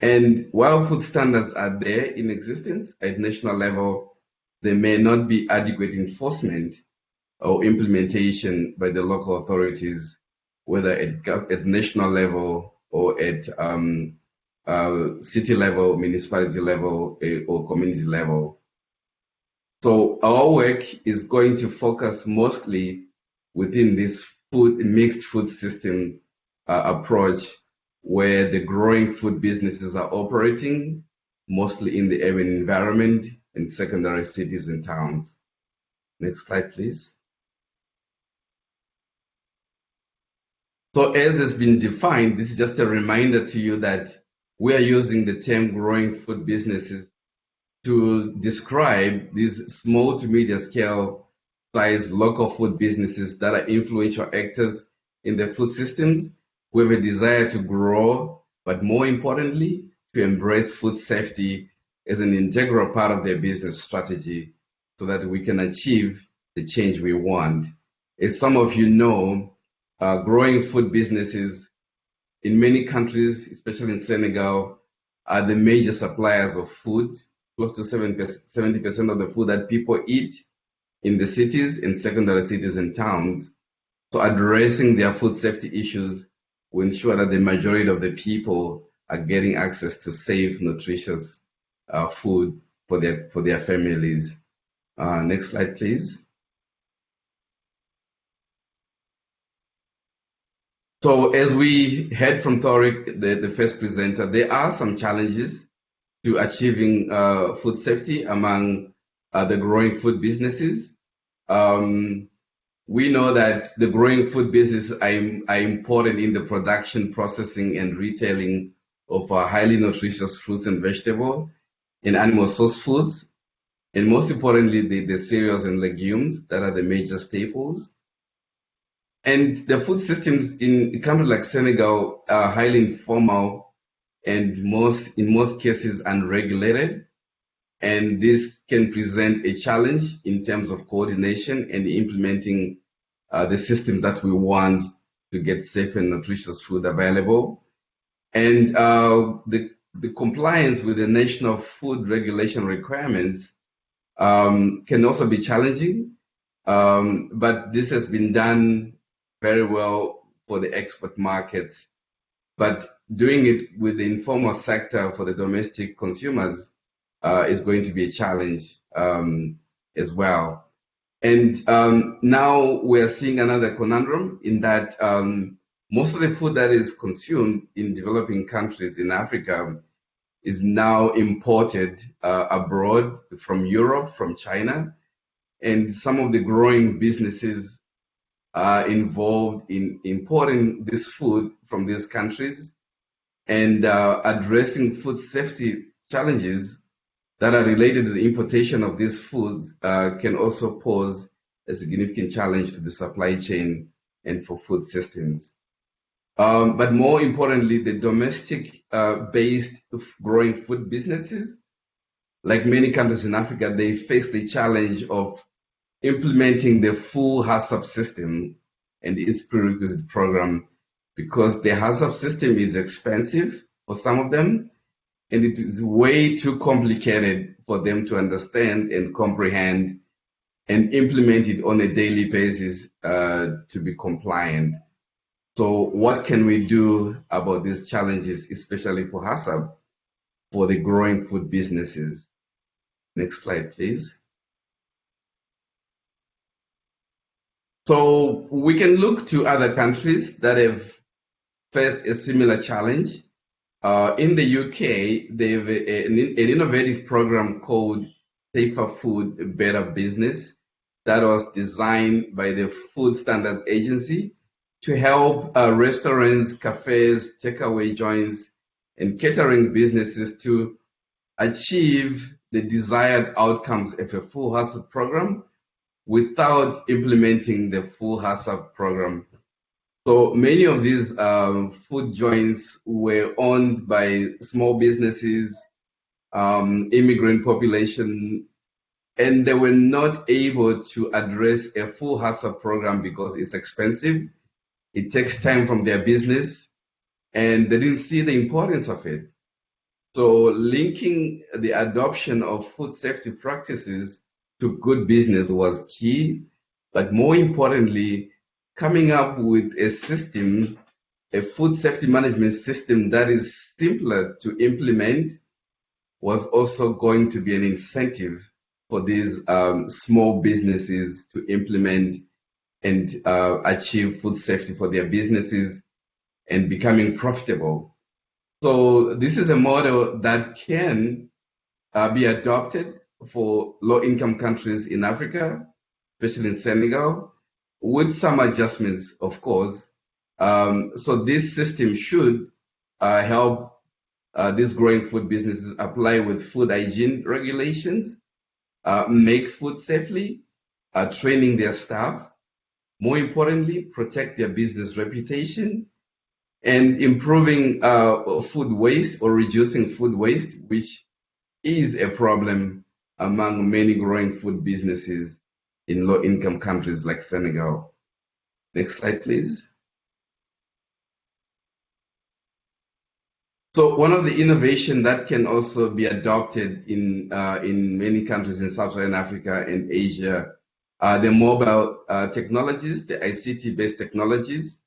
And while food standards are there in existence at national level, there may not be adequate enforcement or implementation by the local authorities, whether at, at national level or at um, uh, city level, municipality level, uh, or community level. So our work is going to focus mostly within this food mixed food system uh, approach where the growing food businesses are operating mostly in the urban environment and secondary cities and towns. Next slide, please. So as has been defined, this is just a reminder to you that we are using the term growing food businesses to describe these small to medium scale local food businesses that are influential actors in the food systems who have a desire to grow, but more importantly, to embrace food safety as an integral part of their business strategy so that we can achieve the change we want. As some of you know, uh, growing food businesses in many countries, especially in Senegal, are the major suppliers of food. Close to 70% of the food that people eat in the cities, in secondary cities and towns. So addressing their food safety issues will ensure that the majority of the people are getting access to safe, nutritious uh, food for their for their families. Uh, next slide, please. So as we heard from Thoric, the, the first presenter, there are some challenges to achieving uh, food safety among uh, the growing food businesses. Um, we know that the growing food business are, are, important in the production, processing, and retailing of uh, highly nutritious fruits and vegetables and animal source foods, and most importantly, the, the cereals and legumes that are the major staples. And the food systems in countries like Senegal are highly informal and most, in most cases, unregulated. And this can present a challenge in terms of coordination and implementing uh, the system that we want to get safe and nutritious food available. And uh, the, the compliance with the national food regulation requirements um, can also be challenging. Um, but this has been done very well for the export markets, but doing it with the informal sector for the domestic consumers uh, is going to be a challenge um, as well. And um, now we're seeing another conundrum in that um, most of the food that is consumed in developing countries in Africa is now imported uh, abroad from Europe, from China. And some of the growing businesses are involved in importing this food from these countries and uh, addressing food safety challenges that are related to the importation of these foods uh, can also pose a significant challenge to the supply chain and for food systems. Um, but more importantly, the domestic uh, based growing food businesses, like many countries in Africa, they face the challenge of implementing the full HACCP system and its prerequisite program because the HACCP system is expensive for some of them and it is way too complicated for them to understand and comprehend and implement it on a daily basis uh, to be compliant. So what can we do about these challenges, especially for HACCP, for the growing food businesses? Next slide, please. So we can look to other countries that have faced a similar challenge. Uh, in the UK, they have a, an, an, innovative program called Safer Food, Better Business that was designed by the Food Standards Agency to help uh, restaurants, cafes, takeaway joints, and catering businesses to achieve the desired outcomes of a full HACCP program without implementing the full HACCP program. So many of these um, food joints were owned by small businesses, um, immigrant population, and they were not able to address a full HACCP program because it's expensive. It takes time from their business, and they didn't see the importance of it. So linking the adoption of food safety practices to good business was key, but more importantly, coming up with a system, a food safety management system that is simpler to implement was also going to be an incentive for these um, small businesses to implement and uh, achieve food safety for their businesses and becoming profitable. So this is a model that can uh, be adopted for low-income countries in Africa, especially in Senegal, with some adjustments, of course. Um, so this system should uh, help uh, these growing food businesses apply with food hygiene regulations, uh, make food safely, uh, training their staff, more importantly, protect their business reputation, and improving uh, food waste or reducing food waste, which is a problem among many growing food businesses in low income countries like Senegal. Next slide, please. So one of the innovation that can also be adopted in uh, in many countries in sub-Saharan Africa and Asia are the mobile uh, technologies, the ICT-based technologies.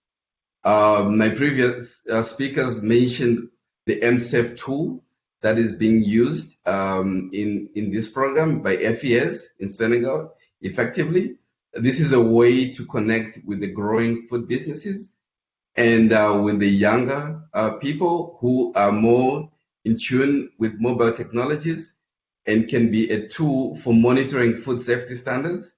Uh, my previous uh, speakers mentioned the MSAFE tool that is being used um, in in this program by FES in Senegal effectively. This is a way to connect with the growing food businesses and uh, with the younger uh, people who are more in tune with mobile technologies and can be a tool for monitoring food safety standards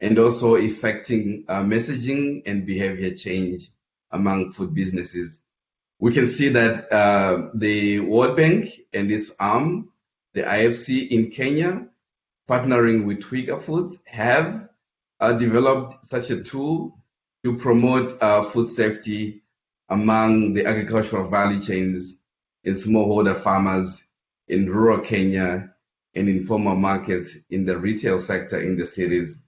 and also affecting uh, messaging and behavior change among food businesses. We can see that uh, the World Bank and its arm, the IFC in Kenya, partnering with Twiga Foods, have uh, developed such a tool to promote uh, food safety among the agricultural value chains in smallholder farmers in rural Kenya and informal markets in the retail sector in the cities.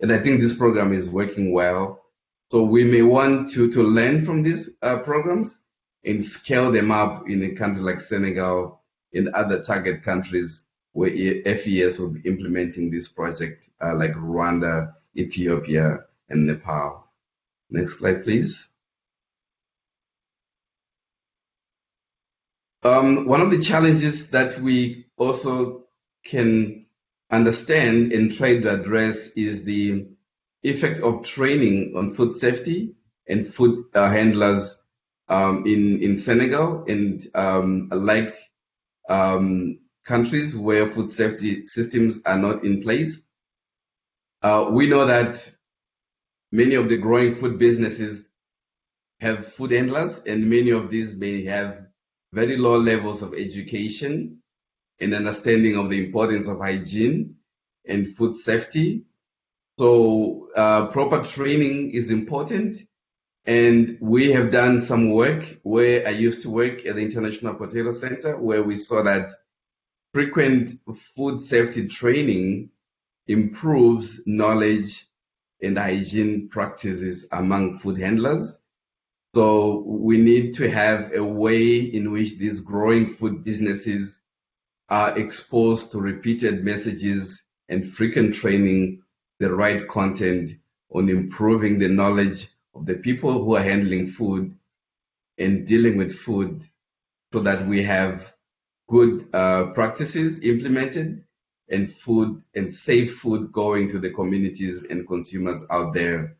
And I think this program is working well. So we may want to, to learn from these uh, programs and scale them up in a country like Senegal, in other target countries where FES will be implementing this project, uh, like Rwanda, Ethiopia, and Nepal. Next slide, please. Um, one of the challenges that we also can understand and try to address is the effect of training on food safety and food uh, handlers um, in, in Senegal and um, like um, countries where food safety systems are not in place. Uh, we know that many of the growing food businesses have food handlers, and many of these may have very low levels of education and understanding of the importance of hygiene and food safety. So uh, proper training is important. And we have done some work where I used to work at the International Potato Center, where we saw that frequent food safety training improves knowledge and hygiene practices among food handlers. So we need to have a way in which these growing food businesses are exposed to repeated messages and frequent training, the right content on improving the knowledge of the people who are handling food and dealing with food so that we have good uh, practices implemented and food and safe food going to the communities and consumers out there.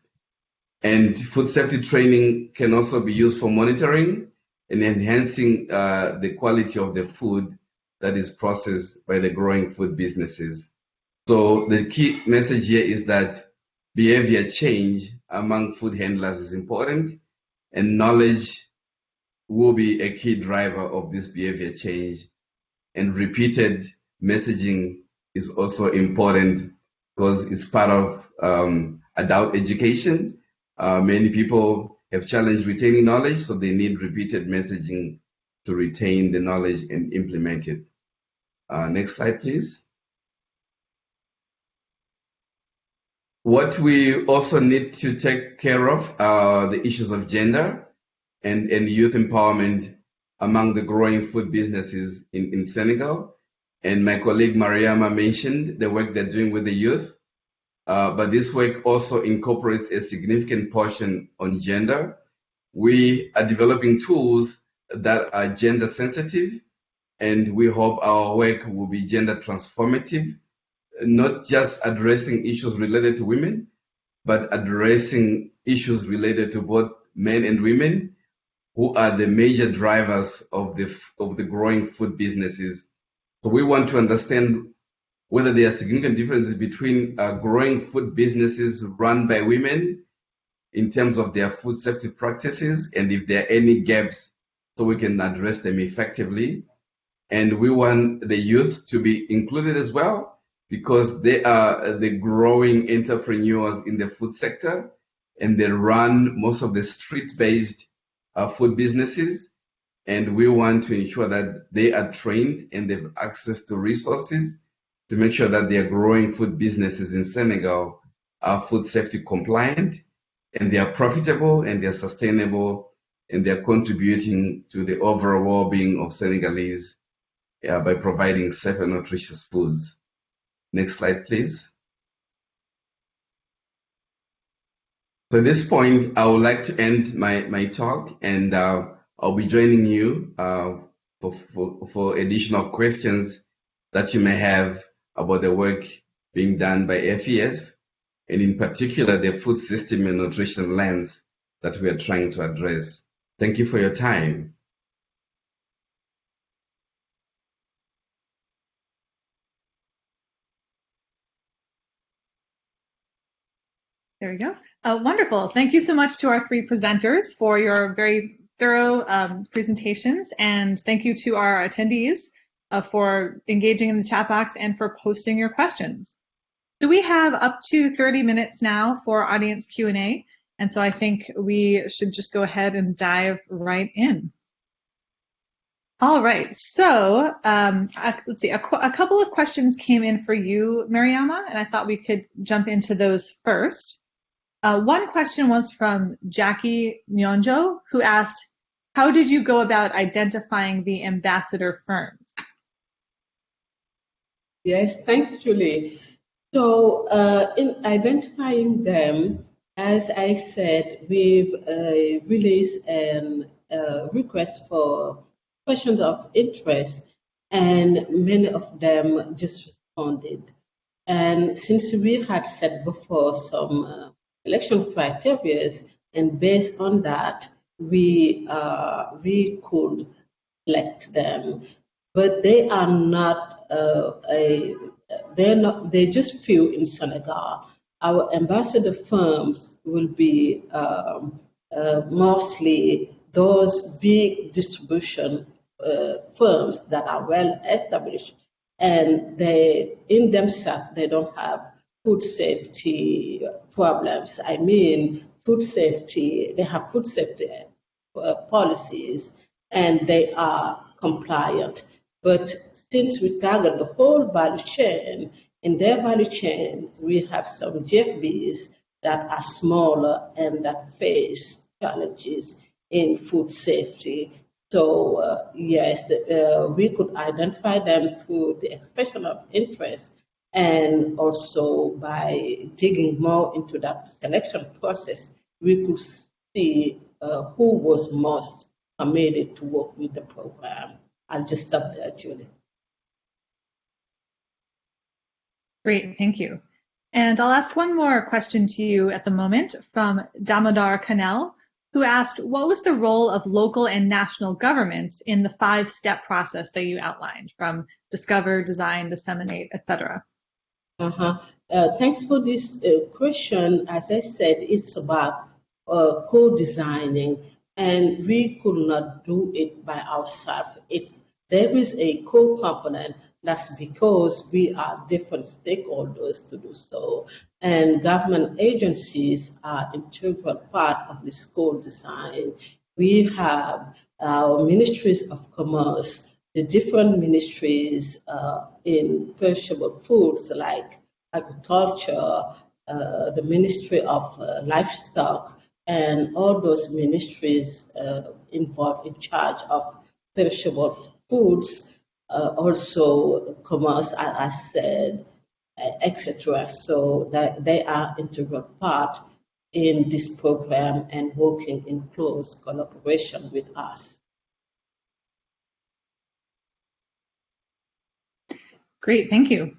And food safety training can also be used for monitoring and enhancing uh, the quality of the food that is processed by the growing food businesses. So the key message here is that behavior change among food handlers is important and knowledge will be a key driver of this behavior change and repeated messaging is also important because it's part of um, adult education. Uh, many people have challenged retaining knowledge, so they need repeated messaging to retain the knowledge and implement it. Uh, next slide, please. What we also need to take care of are the issues of gender and, and youth empowerment among the growing food businesses in, in Senegal. And my colleague Mariama mentioned the work they're doing with the youth. Uh, but this work also incorporates a significant portion on gender. We are developing tools that are gender sensitive, and we hope our work will be gender transformative not just addressing issues related to women, but addressing issues related to both men and women who are the major drivers of the of the growing food businesses. So we want to understand whether there are significant differences between uh, growing food businesses run by women in terms of their food safety practices and if there are any gaps so we can address them effectively. And we want the youth to be included as well because they are the growing entrepreneurs in the food sector and they run most of the street-based uh, food businesses. And we want to ensure that they are trained and they have access to resources to make sure that their growing food businesses in Senegal are food safety compliant and they are profitable and they are sustainable and they are contributing to the overall well-being of Senegalese uh, by providing safe and nutritious foods. Next slide, please. So at this point, I would like to end my, my talk and uh, I'll be joining you uh, for, for, for additional questions that you may have about the work being done by FES and in particular the food system and nutrition lens that we are trying to address. Thank you for your time.
There we go. Uh, wonderful. Thank you so much to our three presenters for your very thorough um, presentations. And thank you to our attendees uh, for engaging in the chat box and for posting your questions. So we have up to 30 minutes now for audience Q&A. And so I think we should just go ahead and dive right in. All right, so um, let's see, a, a, couple of questions came in for you, Mariama, and I thought we could jump into those first. Uh, one question was from Jackie Nyonjo, who asked, how did you go about identifying the ambassador firms?
Yes, thank you, Julie. So uh, in identifying them, as I said, we've uh, released a uh, request for questions of interest, and many of them just responded. And since we had said before some uh, selection criteria, and based on that, we uh, we could select them, but they are not uh, a they're not they're just few in Senegal. Our ambassador firms will be um, uh, mostly those big distribution uh, firms that are well established, and they in themselves they don't have food safety problems. I mean, food safety, they have food safety uh, policies and they are compliant. But since we target the whole value chain, in their value chains, we have some GFBs that are smaller and that face challenges in food safety. So uh, yes, the, uh, we could identify them through the expression of interest and also by digging more into that selection process, we could see uh, who was most committed to work with the program. I'll just stop there, Julie.
Great, thank you. And I'll ask one more question to you at the moment from Damodar Khanal, who asked, what was the role of local and national governments in the five-step process that you outlined from discover, design, disseminate, etc.?
Uh-huh. Uh, thanks for this uh, question. As I said, it's about uh, co-designing, and we could not do it by ourselves. It, there is a co-component That's because we are different stakeholders to do so. And government agencies are integral part of the school design. We have our ministries of commerce, the different ministries uh, in perishable foods like agriculture, uh, the Ministry of uh, Livestock, and all those ministries uh, involved in charge of perishable foods, uh, also commerce, as I said, etc. So that they are integral part in this program and working in close collaboration with us.
Great, thank you.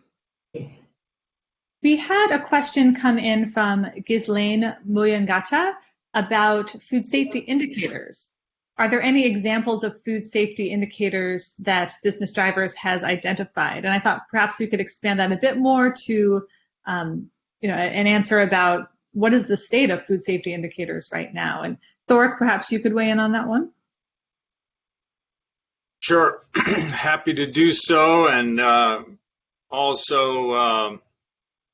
We had a question come in from Ghislaine Muyangata about food safety indicators. Are there any examples of food safety indicators that Business Drivers has identified? And I thought perhaps we could expand that a bit more to, um, you know, an answer about what is the state of food safety indicators right now? And Thoric, perhaps you could weigh in on that one.
Sure, happy to do so, and uh, also uh,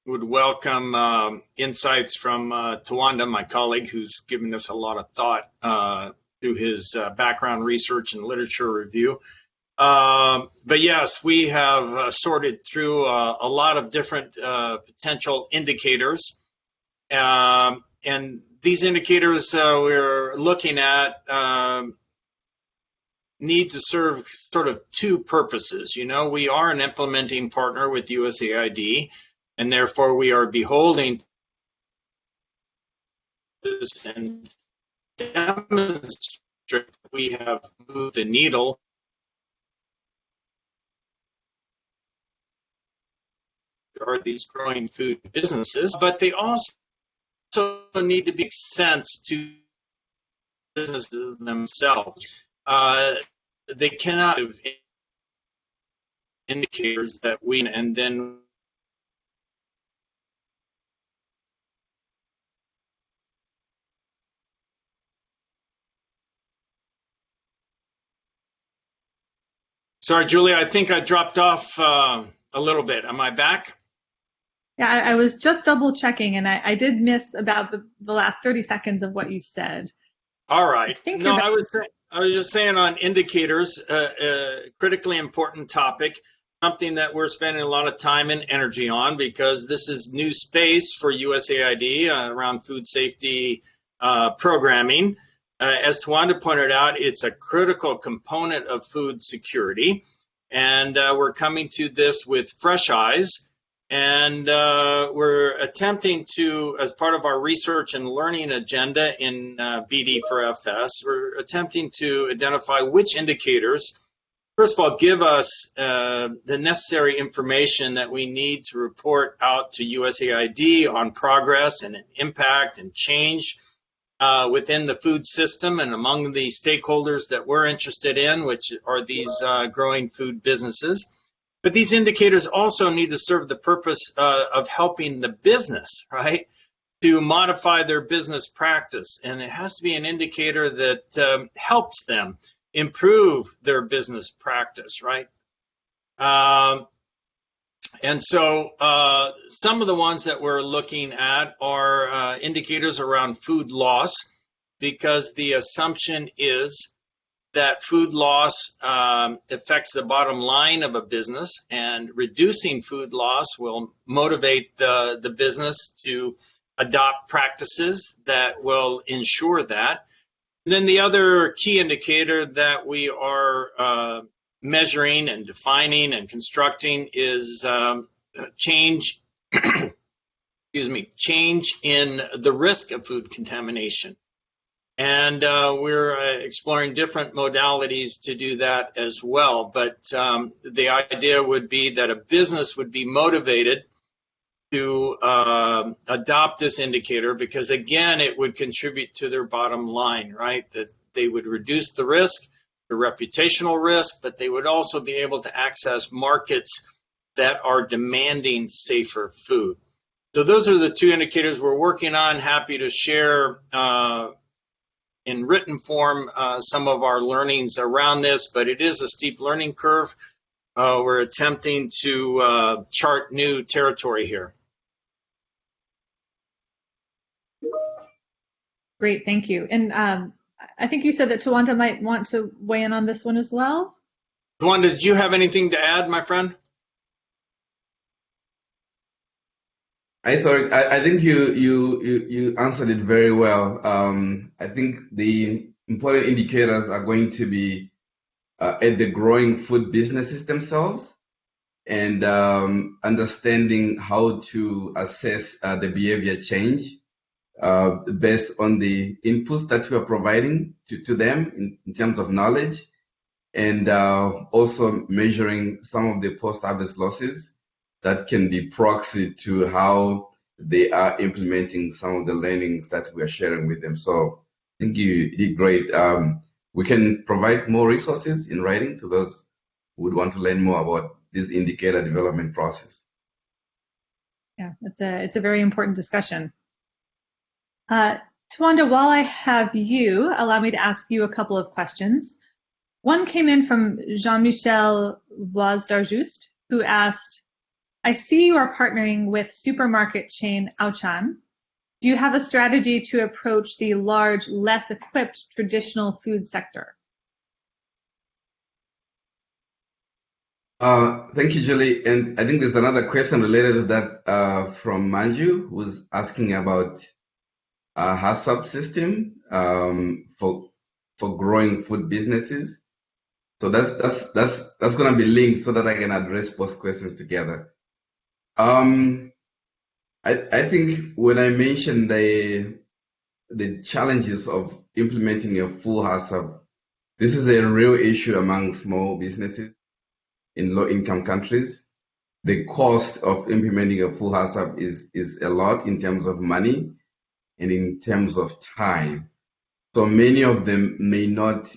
would welcome uh, insights from uh, Tawanda, my colleague, who's given us a lot of thought uh, through his uh, background research and literature review. Um, but yes, we have uh, sorted through uh, a lot of different potential indicators. Um, and these indicators we're looking at um, need to serve sort of two purposes. You know, we are an implementing partner with USAID, and therefore we are beholding and demonstrate we have moved the needle are these growing food businesses, but they also need to make sense to businesses themselves. Uh, they cannot have indicators that we and then Sorry, Julia, I think I dropped off uh, a little bit. Am I back?
Yeah, I, I was just double checking and I, I did miss about the, the, last 30 seconds of what you said.
All right. I no, I was, I was just saying on indicators, uh, uh, critically important topic, something that we're spending a lot of time and energy on because this is new space for USAID uh, around food safety uh, programming. Uh, as Tawanda pointed out, it's a critical component of food security. And uh, we're coming to this with fresh eyes. And uh, we're attempting to, as part of our research and learning agenda in uh, BD for FS, we're attempting to identify which indicators, first of all, give us uh, the necessary information that we need to report out to USAID on progress and impact and change uh, within the food system and among the stakeholders that we're interested in, which are these uh, growing food businesses. But these indicators also need to serve the purpose uh, of helping the business, right, to modify their business practice. And it has to be an indicator that um, helps them improve their business practice, right? Um, and so uh, some of the ones that we're looking at are uh, indicators around food loss because the assumption is that food loss um, affects the bottom line of a business and reducing food loss will motivate the, the business to adopt practices that will ensure that. And then the other key indicator that we are uh, measuring and defining and constructing is um, change, excuse me, change in the risk of food contamination. And uh, we're uh, exploring different modalities to do that as well. But um, the idea would be that a business would be motivated to uh, adopt this indicator because, again, it would contribute to their bottom line, right? That they would reduce the risk the reputational risk, but they would also be able to access markets that are demanding safer food. So those are the two indicators we're working on. Happy to share uh, in written form uh, some of our learnings around this, but it is a steep learning curve. uh, we're attempting to uh, chart new territory here.
Great, thank you. And um, I think you said that Tawanda might want to weigh in on this one as well.
Tawanda, did you have anything to add, my friend?
I thought I, I think you, you you you answered it very well. Um, I think the important indicators are going to be uh, at the growing food businesses themselves and um, understanding how to assess uh, the behavior change uh, based on the inputs that we are providing to, to them in, in terms of knowledge and uh, also measuring some of the post-harvest losses that can be proxy to how they are implementing some of the learnings that we are sharing with them. So I think you did great. Um, we can provide more resources in writing to those who would want to learn more about this indicator development process.
Yeah, it's a it's a very important discussion. Uh, Tawanda, while I have you, allow me to ask you a couple of questions. One came in from Jean-Michel Voisdarjust, who asked, I see you are partnering with supermarket chain Auchan. Do you have a strategy to approach the large, less equipped traditional food sector?
Uh, thank you, Julie. And I think there's another question related to that uh, from Manju, who's asking about a HACCP system um, for for growing food businesses. So that's that's that's that's going to be linked so that I can address both questions together. Um, I I think when I mentioned the the challenges of implementing a full HACCP, this is a real issue among small businesses in low income countries. The cost of implementing a full HACCP is is a lot in terms of money and in terms of time. So many of them may not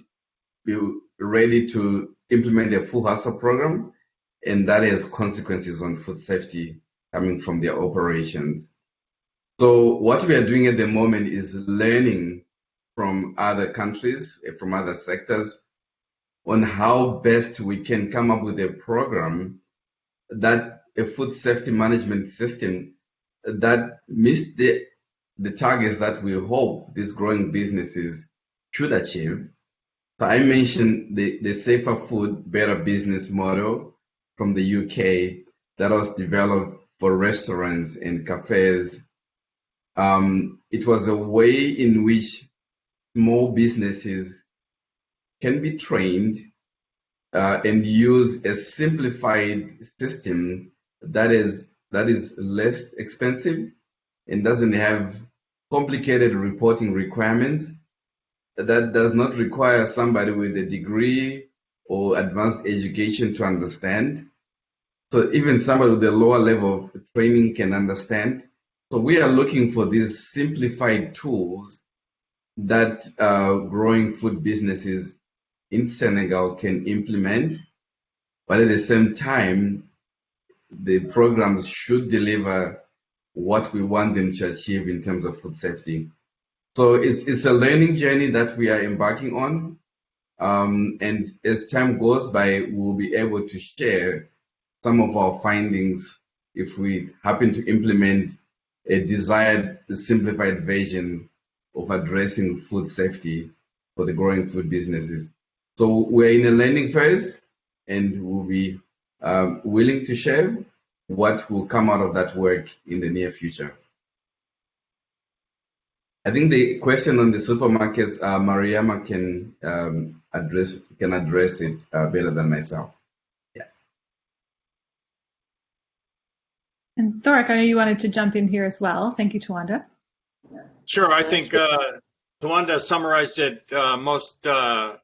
be ready to implement a full HACCP program, and that has consequences on food safety coming from their operations. So what we are doing at the moment is learning from other countries, eh, from other sectors, on how best we can come up with a program that a food safety management system that meets the the targets that we hope these growing businesses should achieve. So I mentioned the, the safer food, better business model from the UK that was developed for restaurants and cafes. Um, it was a way in which small businesses can be trained uh, and use a simplified system that is that is less expensive and doesn't have complicated reporting requirements that does not require somebody with a degree or advanced education to understand. So even somebody with a lower level of training can understand. So we are looking for these simplified tools that uh, growing food businesses in Senegal can implement, but at the same time, the programs should deliver what we want them to achieve in terms of food safety. So it's, it's a learning journey that we are embarking on. Um, and as time goes by, we'll be able to share some of our findings if we happen to implement a desired simplified version of addressing food safety for the growing food businesses. So we're in a learning phase and we'll be um, willing to share what will come out of that work in the near future. I think the question on the supermarkets, uh, Mariama can um, address can address it uh, better than myself. Yeah.
And Thoric, I know you wanted to jump in here as well. Thank you, Tawanda.
Sure, I think uh, Tawanda summarized it uh, most uh,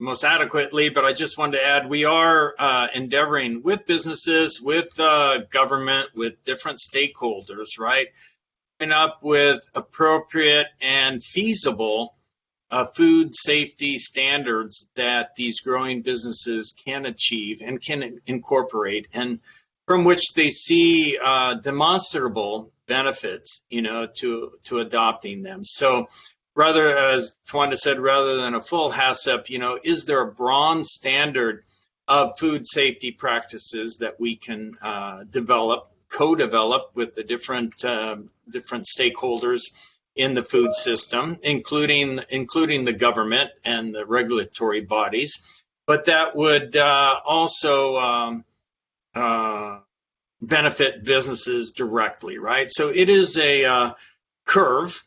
most adequately, but I just wanted to add we are uh, endeavoring with businesses, with uh, government, with different stakeholders, right? Up with appropriate and feasible uh, food safety standards that these growing businesses can achieve and can incorporate, and from which they see uh, demonstrable benefits, you know, to to adopting them. So rather, as Tawanda said, rather than a full HACCP, you know, is there a bronze standard of food safety practices that we can uh, develop, co-develop with the different uh, different stakeholders in the food system, including including the government and the regulatory bodies. But that would uh, also um, uh, benefit businesses directly, right? So it is a uh, curve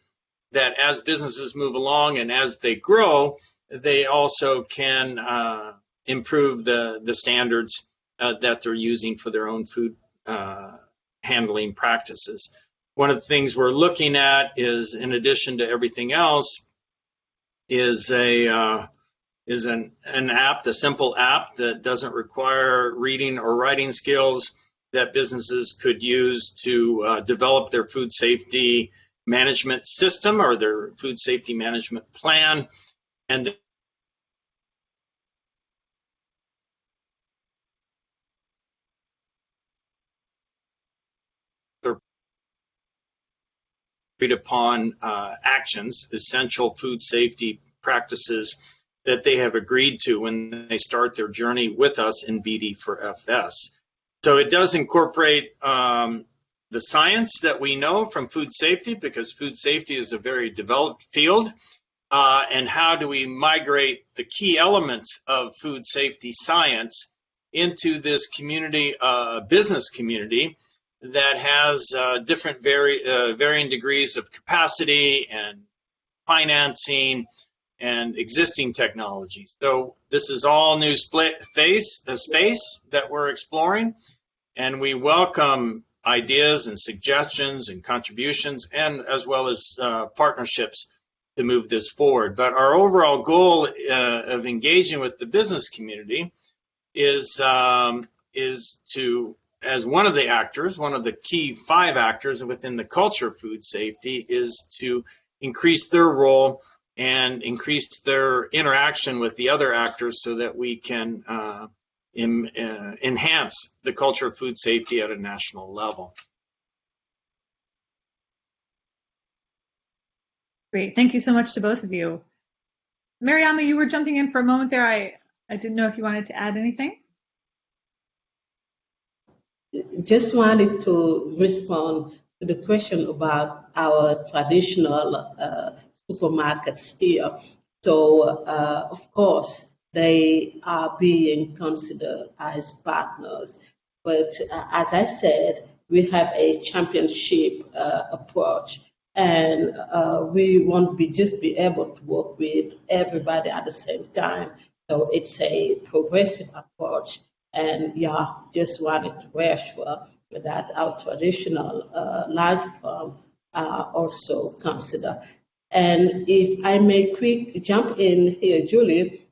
that as businesses move along and as they grow, they also can uh, improve the, the standards uh, that they're using for their own food uh, handling practices. One of the things we're looking at is, in addition to everything else, is a uh, is an, an app, a simple app that doesn't require reading or writing skills that businesses could use to uh, develop their food safety management system or their food safety management plan. And agreed upon uh, actions, essential food safety practices that they have agreed to when they start their journey with us in BD for FS. So it does incorporate um, the science that we know from food safety because food safety is a very developed field. Uh, and how do we migrate the key elements of food safety science into this community, uh, business community that has uh, different vari uh, varying degrees of capacity and financing and existing technologies. So this is all new split face, the space that we're exploring, and we welcome ideas and suggestions and contributions, and as well as uh, partnerships to move this forward. But our overall goal uh, of engaging with the business community is um, is to as one of the actors, one of the key five actors within the culture of food safety is to increase their role and increase their interaction with the other actors so that we can uh, in, uh, enhance the culture of food safety at a national level.
Great, thank you so much to both of you. Mariama, you were jumping in for a moment there. I, I didn't know if you wanted to add anything.
Just wanted to respond to the question about our traditional uh, supermarkets here. So, uh, of course, they are being considered as partners. But uh, as I said, we have a championship uh, approach, and uh, we won't be just be able to work with everybody at the same time. So it's a progressive approach, and yeah, just wanted to reassure that our traditional uh, large firm are also considered. And if I may quick jump in here, Julie,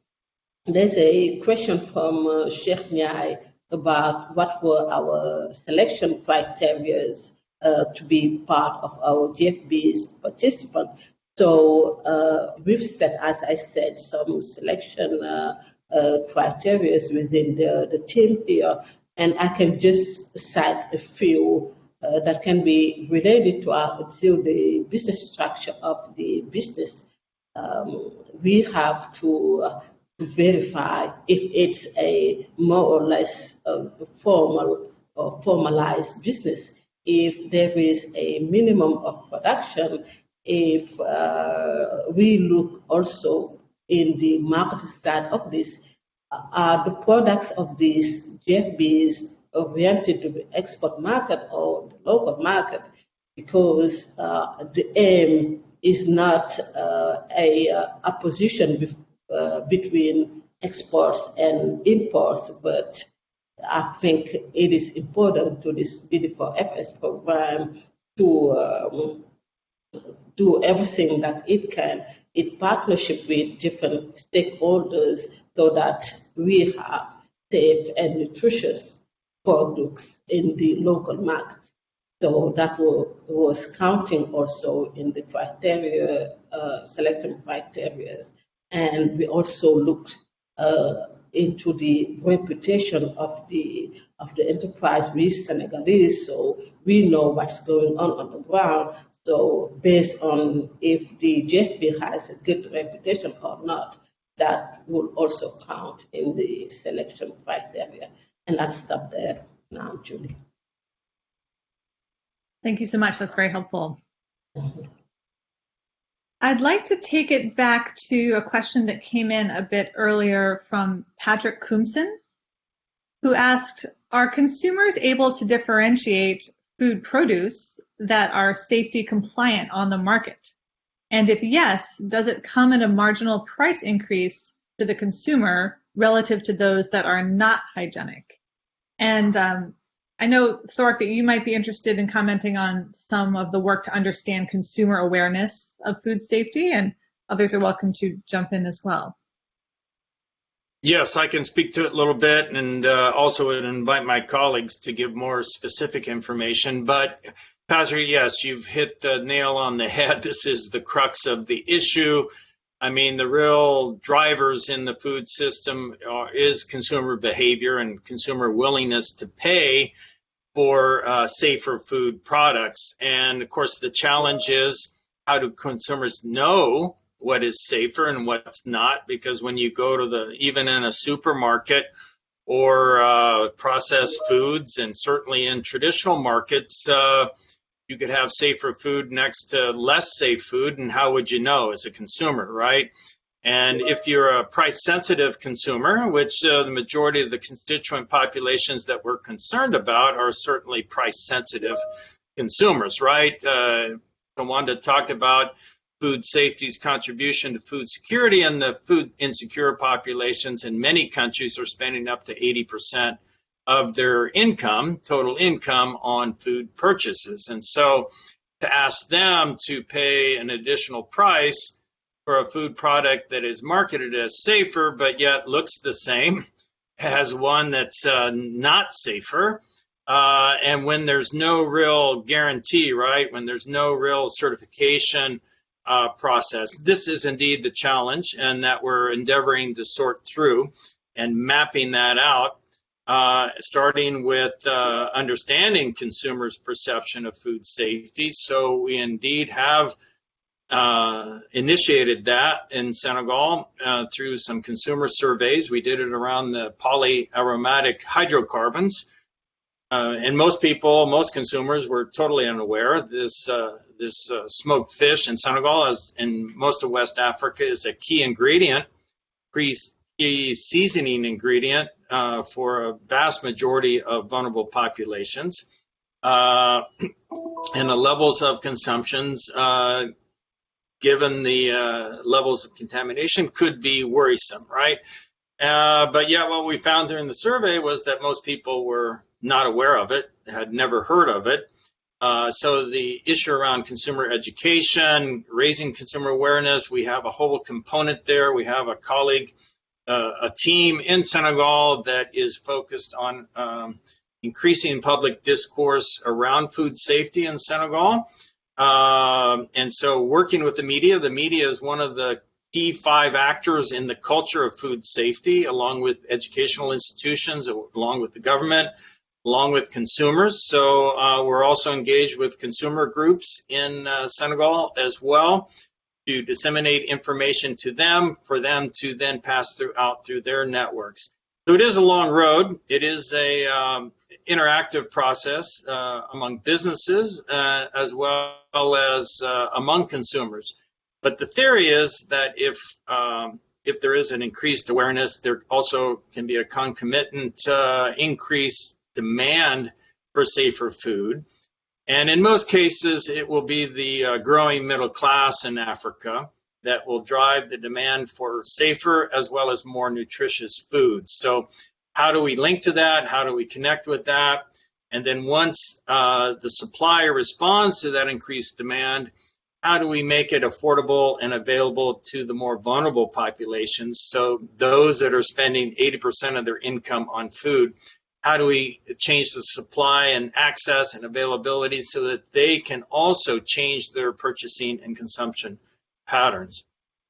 there's a question from uh, Sheikh Nyai about what were our selection criteria uh, to be part of our GFB's participant. So uh, we've set, as I said, some selection uh, uh criteria within the, the team here, and I can just cite a few uh, that can be related to, our, to the business structure of the business. Um, we have to uh, verify if it's a more or less uh, formal or formalized business, if there is a minimum of production, if uh, we look also in the market side of this, uh, are the products of these GFBs oriented to the export market or the local market? Because uh, the aim is not uh, a, uh, a position uh, between exports and imports, but I think it is important to this BD4FS program to um, do everything that it can in partnership with different stakeholders so that we have safe and nutritious products in the local markets. So that was counting also in the criteria, uh, selection criteria and we also looked uh, into the reputation of the of the enterprise with Senegalese, so we know what's going on on the ground. So based on if the GFB has a good reputation or not, that will also count in the selection criteria. And I'll stop there now, Julie.
Thank you so much. That's very helpful. Mm-hmm. I'd like to take it back to a question that came in a bit earlier from Patrick Coomson, who asked, are consumers able to differentiate food produce that are safety compliant on the market? And if yes, does it come at a marginal price increase to the consumer relative to those that are not hygienic? And um, I know, Thoric, that you might be interested in commenting on some of the work to understand consumer awareness of food safety, and others are welcome to jump in as well.
Yes, I can speak to it a little bit and uh, also would invite my colleagues to give more specific information. But Patrick, yes, you've hit the nail on the head. This is the crux of the issue. I mean, the real drivers in the food system are, is consumer behavior and consumer willingness to pay for uh, safer food products. And of course, the challenge is how do consumers know what is safer and what's not? Because when you go to the, even in a supermarket or uh, processed foods, and certainly in traditional markets, uh, you could have safer food next to less safe food, and how would you know as a consumer, right? And if you're a price sensitive consumer, which uh, the majority of the constituent populations that we're concerned about are certainly price sensitive consumers, right? Uh, talked about food safety's contribution to food security, and the food insecure populations in many countries are spending up to 80% of their income, total income, on food purchases. And so to ask them to pay an additional price for a food product that is marketed as safer but yet looks the same as one that's uh, not safer. Uh, and when there's no real guarantee, right, when there's no real certification uh, process, this is indeed the challenge, and that we're endeavoring to sort through and mapping that out uh, starting with uh, understanding consumers' perception of food safety. So we indeed have uh, initiated that in Senegal uh, through some consumer surveys. We did it around the polyaromatic hydrocarbons. Uh, and most people, most consumers were totally unaware. This this smoked fish in Senegal, as in most of West Africa, is a key ingredient, key seasoning ingredient uh, for a vast majority of vulnerable populations. Uh, and the levels of consumptions, uh, given the uh, levels of contamination, could be worrisome, right? Uh, but yeah, what we found during the survey was that most people were not aware of it, had never heard of it. Uh, so the issue around consumer education, raising consumer awareness, we have a whole component there. We have a colleague a team in Senegal that is focused on um, increasing public discourse around food safety in Senegal. Um, and so working with the media, the media is one of the key five actors in the culture of food safety, along with educational institutions, along with the government, along with consumers. So uh, we're also engaged with consumer groups in uh, Senegal as well to disseminate information to them for them to then pass through out through their networks. So it is a long road. It is a um, interactive process uh, among businesses uh, as well as uh, among consumers. But the theory is that if um, if there is an increased awareness, there also can be a concomitant uh, increased demand for safer food. And in most cases, it will be the uh, growing middle class in Africa that will drive the demand for safer as well as more nutritious foods. So how do we link to that? How do we connect with that? And then once uh, the supplier responds to that increased demand, how do we make it affordable and available to the more vulnerable populations? So those that are spending 80% of their income on food how do we change the supply and access and availability so that they can also change their purchasing and consumption patterns.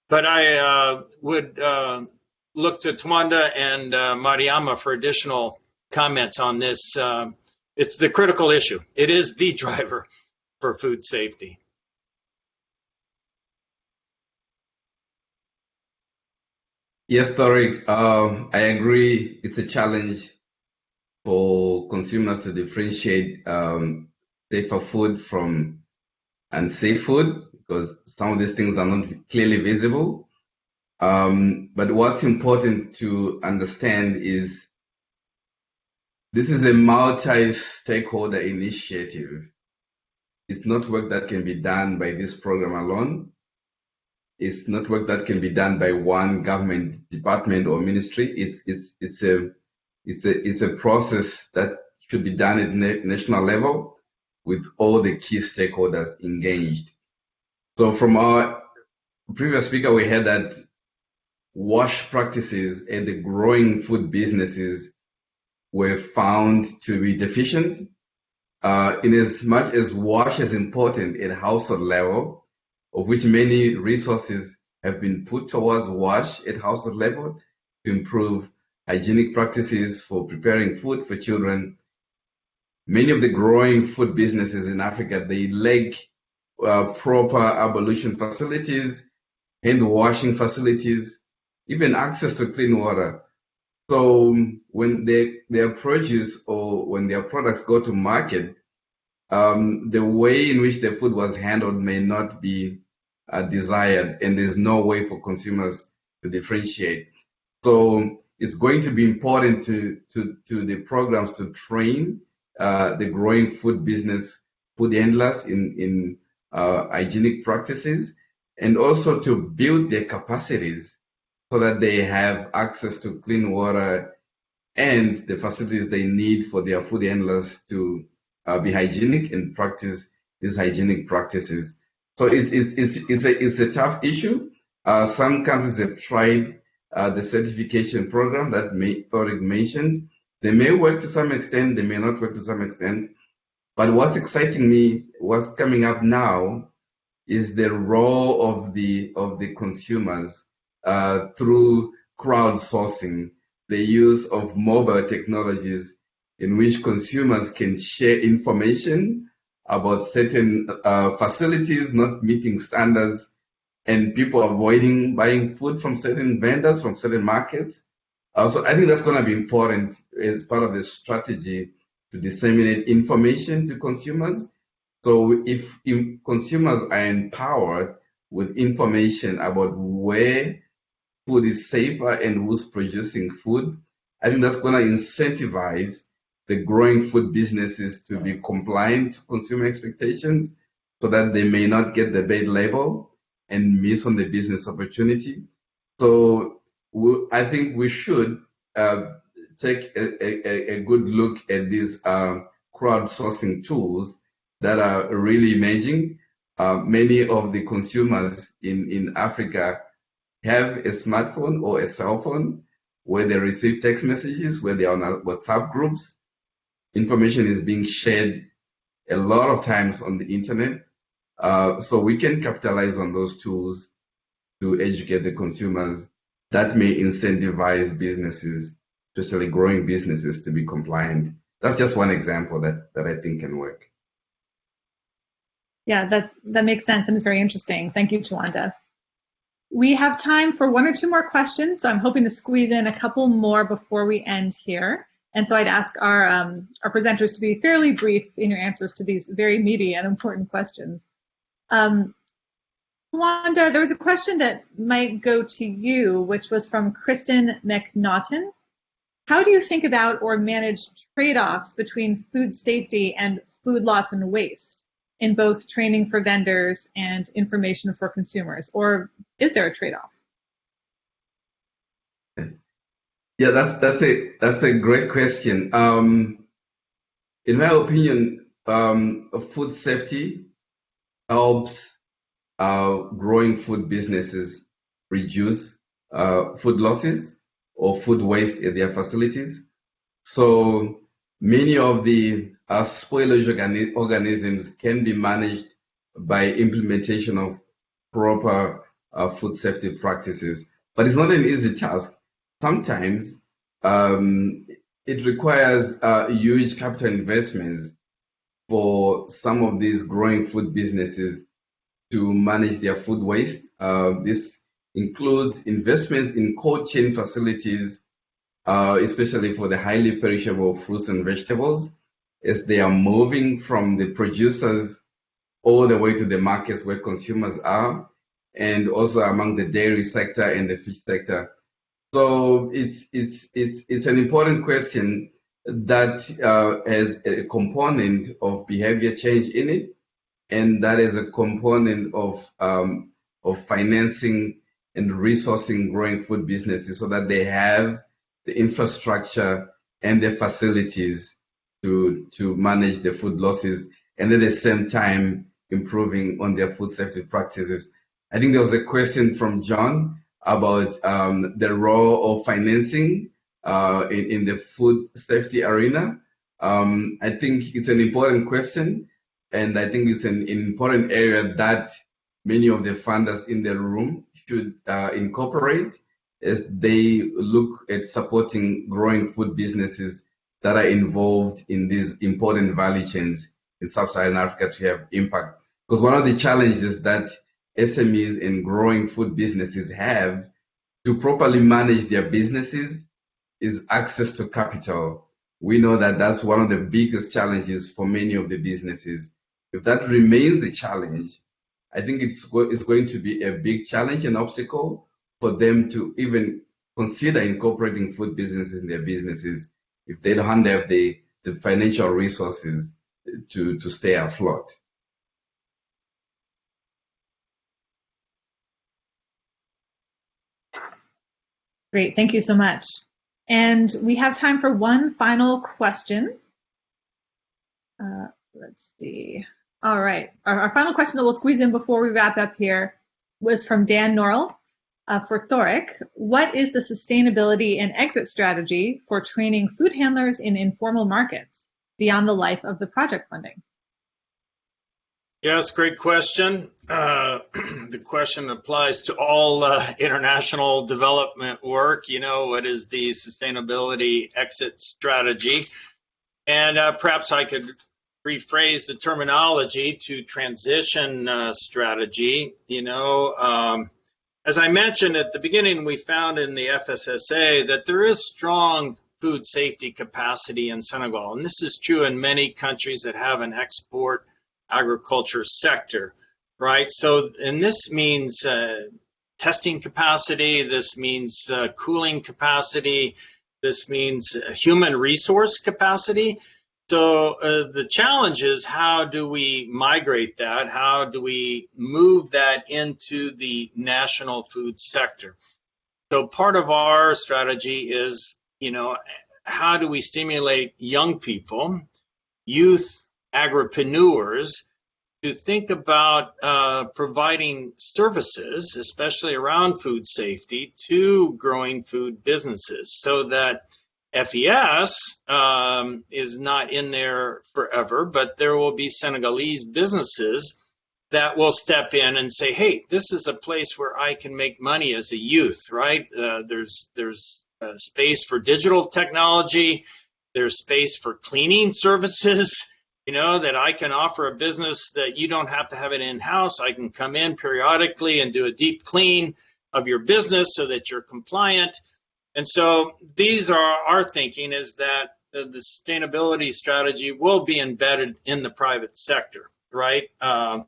But I uh, would uh, look to Tawanda and uh, Mariama for additional comments on this. Uh, it's the critical issue. It is the driver for food safety.
Yes, Tariq, uh, I agree. It's a challenge for consumers to differentiate um, safer food from unsafe food because some of these things are not clearly visible. Um, but what's important to understand is this is a multi-stakeholder initiative. It's not work that can be done by this program alone. It's not work that can be done by one government department or ministry. It's it's it's a it's a it's a process that should be done at national level with all the key stakeholders engaged. So from our previous speaker, we heard that wash practices and the growing food businesses were found to be deficient. Uh, in as much as wash is important at household level, of which many resources have been put towards wash at household level to improve hygienic practices for preparing food for children. Many of the growing food businesses in Africa, they lack uh, proper ablution facilities, hand washing facilities, even access to clean water. So when they, their produce or when their products go to market, um, the way in which the food was handled may not be uh, desired, and there's no way for consumers to differentiate. So it's going to be important to to, to the programs to train uh, the growing food business food handlers in in uh, hygienic practices, and also to build their capacities so that they have access to clean water and the facilities they need for their food handlers to uh, be hygienic and practice these hygienic practices. So it's it's it's it's a it's a tough issue. Uh, some countries have tried uh, the certification program that may, mentioned. They may work to some extent, they may not work to some extent. But what's exciting me, what's coming up now, is the role of the of the consumers uh, through crowdsourcing, the use of mobile technologies in which consumers can share information about certain uh, facilities not meeting standards and people avoiding buying food from certain vendors from certain markets. Uh, so I think that's going to be important as part of the strategy to disseminate information to consumers. So if, if consumers are empowered with information about where food is safer and who's producing food, I think that's going to incentivize the growing food businesses to be compliant to consumer expectations so that they may not get the bad label and miss on the business opportunity. So I think we should uh, take a, a, a, good look at these uh, crowdsourcing tools that are really emerging. Uh, many of the consumers in, in Africa have a smartphone or a cell phone where they receive text messages, where they are on WhatsApp groups, information is being shared a lot of times on the internet. Uh, so we can capitalize on those tools to educate the consumers. That may incentivize businesses, especially growing businesses, to be compliant. That's just one example that, that I think can work.
Yeah, that, that makes sense and is very interesting. Thank you, Tawanda. We have time for one or two more questions, so I'm hoping to squeeze in a couple more before we end here. And so I'd ask our, um, our presenters to be fairly brief in your answers to these very meaty and important questions. Um, Wanda, there was a question that might go to you, which was from Kristen McNaughton. How do you think about or manage trade-offs between food safety and food loss and waste in both training for vendors and information for consumers? Or is there a trade-off?
Yeah, that's that's a that's a great question. Um, in my opinion, um, food safety helps uh, growing food businesses reduce uh, food losses or food waste at their facilities. So many of the uh, spoilage organi organisms can be managed by implementation of proper uh, food safety practices. But it's not an easy task sometimes um, it requires uh, huge capital investments for some of these growing food businesses to manage their food waste. Uh, this includes investments in cold chain facilities, uh, especially for the highly perishable fruits and vegetables, as they are moving from the producers all the way to the markets where consumers are, and also among the dairy sector and the fish sector. So it's it's it's it's an important question that uh, has a component of behavior change in it, and that is a component of um, of financing and resourcing growing food businesses so that they have the infrastructure and the facilities to to manage the food losses and at the same time improving on their food safety practices. I think there was a question from John about um, the role of financing uh, in, in, the food safety arena. Um, I think it's an important question, and I think it's an, an, important area that many of the funders in the room should uh, incorporate as they look at supporting growing food businesses that are involved in these important value chains in sub-Saharan Africa to have impact. Because one of the challenges that SMEs and growing food businesses have to properly manage their businesses is access to capital. We know that that's one of the biggest challenges for many of the businesses. If that remains a challenge, I think it's, it's going to be a big challenge and obstacle for them to even consider incorporating food businesses in their businesses if they don't have the, the financial resources to, to stay afloat.
Great, thank you so much. And we have time for one final question. Uh, let's see. All right, our, our, final question that we'll squeeze in before we wrap up here was from Dan Norrell uh, for Thoric. What is the sustainability and exit strategy for training food handlers in informal markets beyond the life of the project funding?
Yes, great question. Uh, the question applies to all uh, international development work. You know, what is the sustainability exit strategy? And uh, perhaps I could rephrase the terminology to transition uh, strategy. You know, um, as I mentioned at the beginning, we found in the FSSA that there is strong food safety capacity in Senegal. And this is true in many countries that have an export agriculture sector, right? So, and this means uh, testing capacity, this means uh, cooling capacity, this means human resource capacity. So uh, the challenge is how do we migrate that? How do we move that into the national food sector? So part of our strategy is, you know, how do we stimulate young people, youth agripreneurs to think about uh, providing services, especially around food safety, to growing food businesses so that FES um, is not in there forever, but there will be Senegalese businesses that will step in and say, "Hey, this is a place where I can make money as a youth." Right? Uh, there's there's uh, space for digital technology. There's space for cleaning services you know, that I can offer a business that you don't have to have it in house. I can come in periodically and do a deep clean of your business so that you're compliant. And so these are our thinking is that the, sustainability strategy will be embedded in the private sector, right? Um,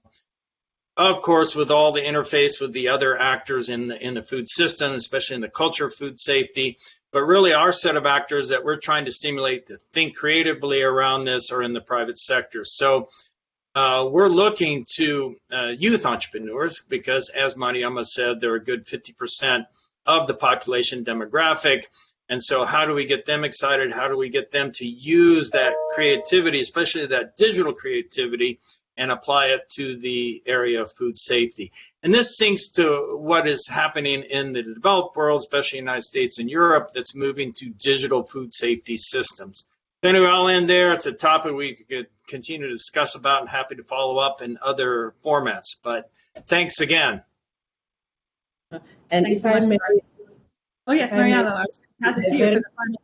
of course, with all the interface with the other actors in the in the food system, especially in the culture of food safety, but really our set of actors that we're trying to stimulate to think creatively around this are in the private sector. So uh, we're looking to uh, youth entrepreneurs because, as Mariama said, they're a good 50% of the population demographic. And so, how do we get them excited? How do we get them to use that creativity, especially that digital creativity, and apply it to the area of food safety. And this syncs to what is happening in the developed world, especially the United States and Europe, that's moving to digital food safety systems. Anyway, I'll end there. It's a topic we could continue to discuss about and happy to follow up in other formats. But thanks again.
And thanks if so I may.
Oh, yes, Mariama, I was pass it to you for the final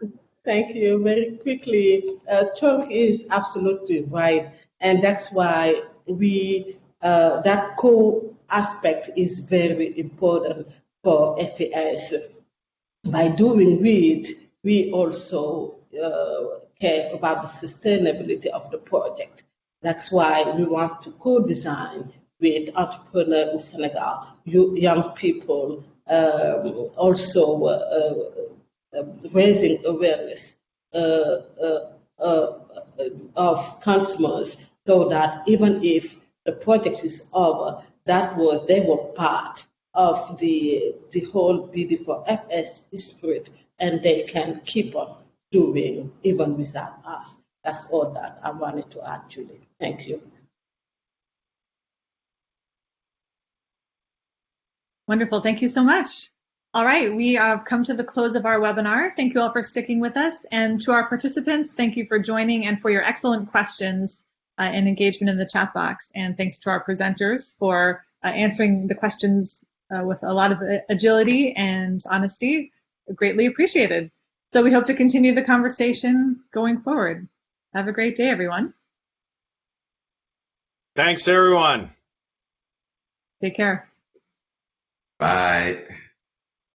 word. Thank you. Very quickly, uh, is absolutely right, and that's why we uh, that co aspect is very important for FAS. By doing it, we also uh, care about the sustainability of the project. That's why we want to co-design with entrepreneurs in Senegal, young people, um, also uh, raising awareness uh, uh, uh, of consumers so that even if the project is over, that was they were part of the the whole BD4FS spirit, and they can keep on doing even without us. That's all that I wanted to add, Julie. Thank you.
Wonderful. Thank you so much. All right, we have come to the close of our webinar. Thank you all for sticking with us. And to our participants, thank you for joining and for your excellent questions uh, and engagement in the chat box. And thanks to our presenters for uh, answering the questions uh, with a lot of agility and honesty. Greatly appreciated. So we hope to continue the conversation going forward. Have a great day, everyone.
Thanks, everyone.
Take care.
Bye.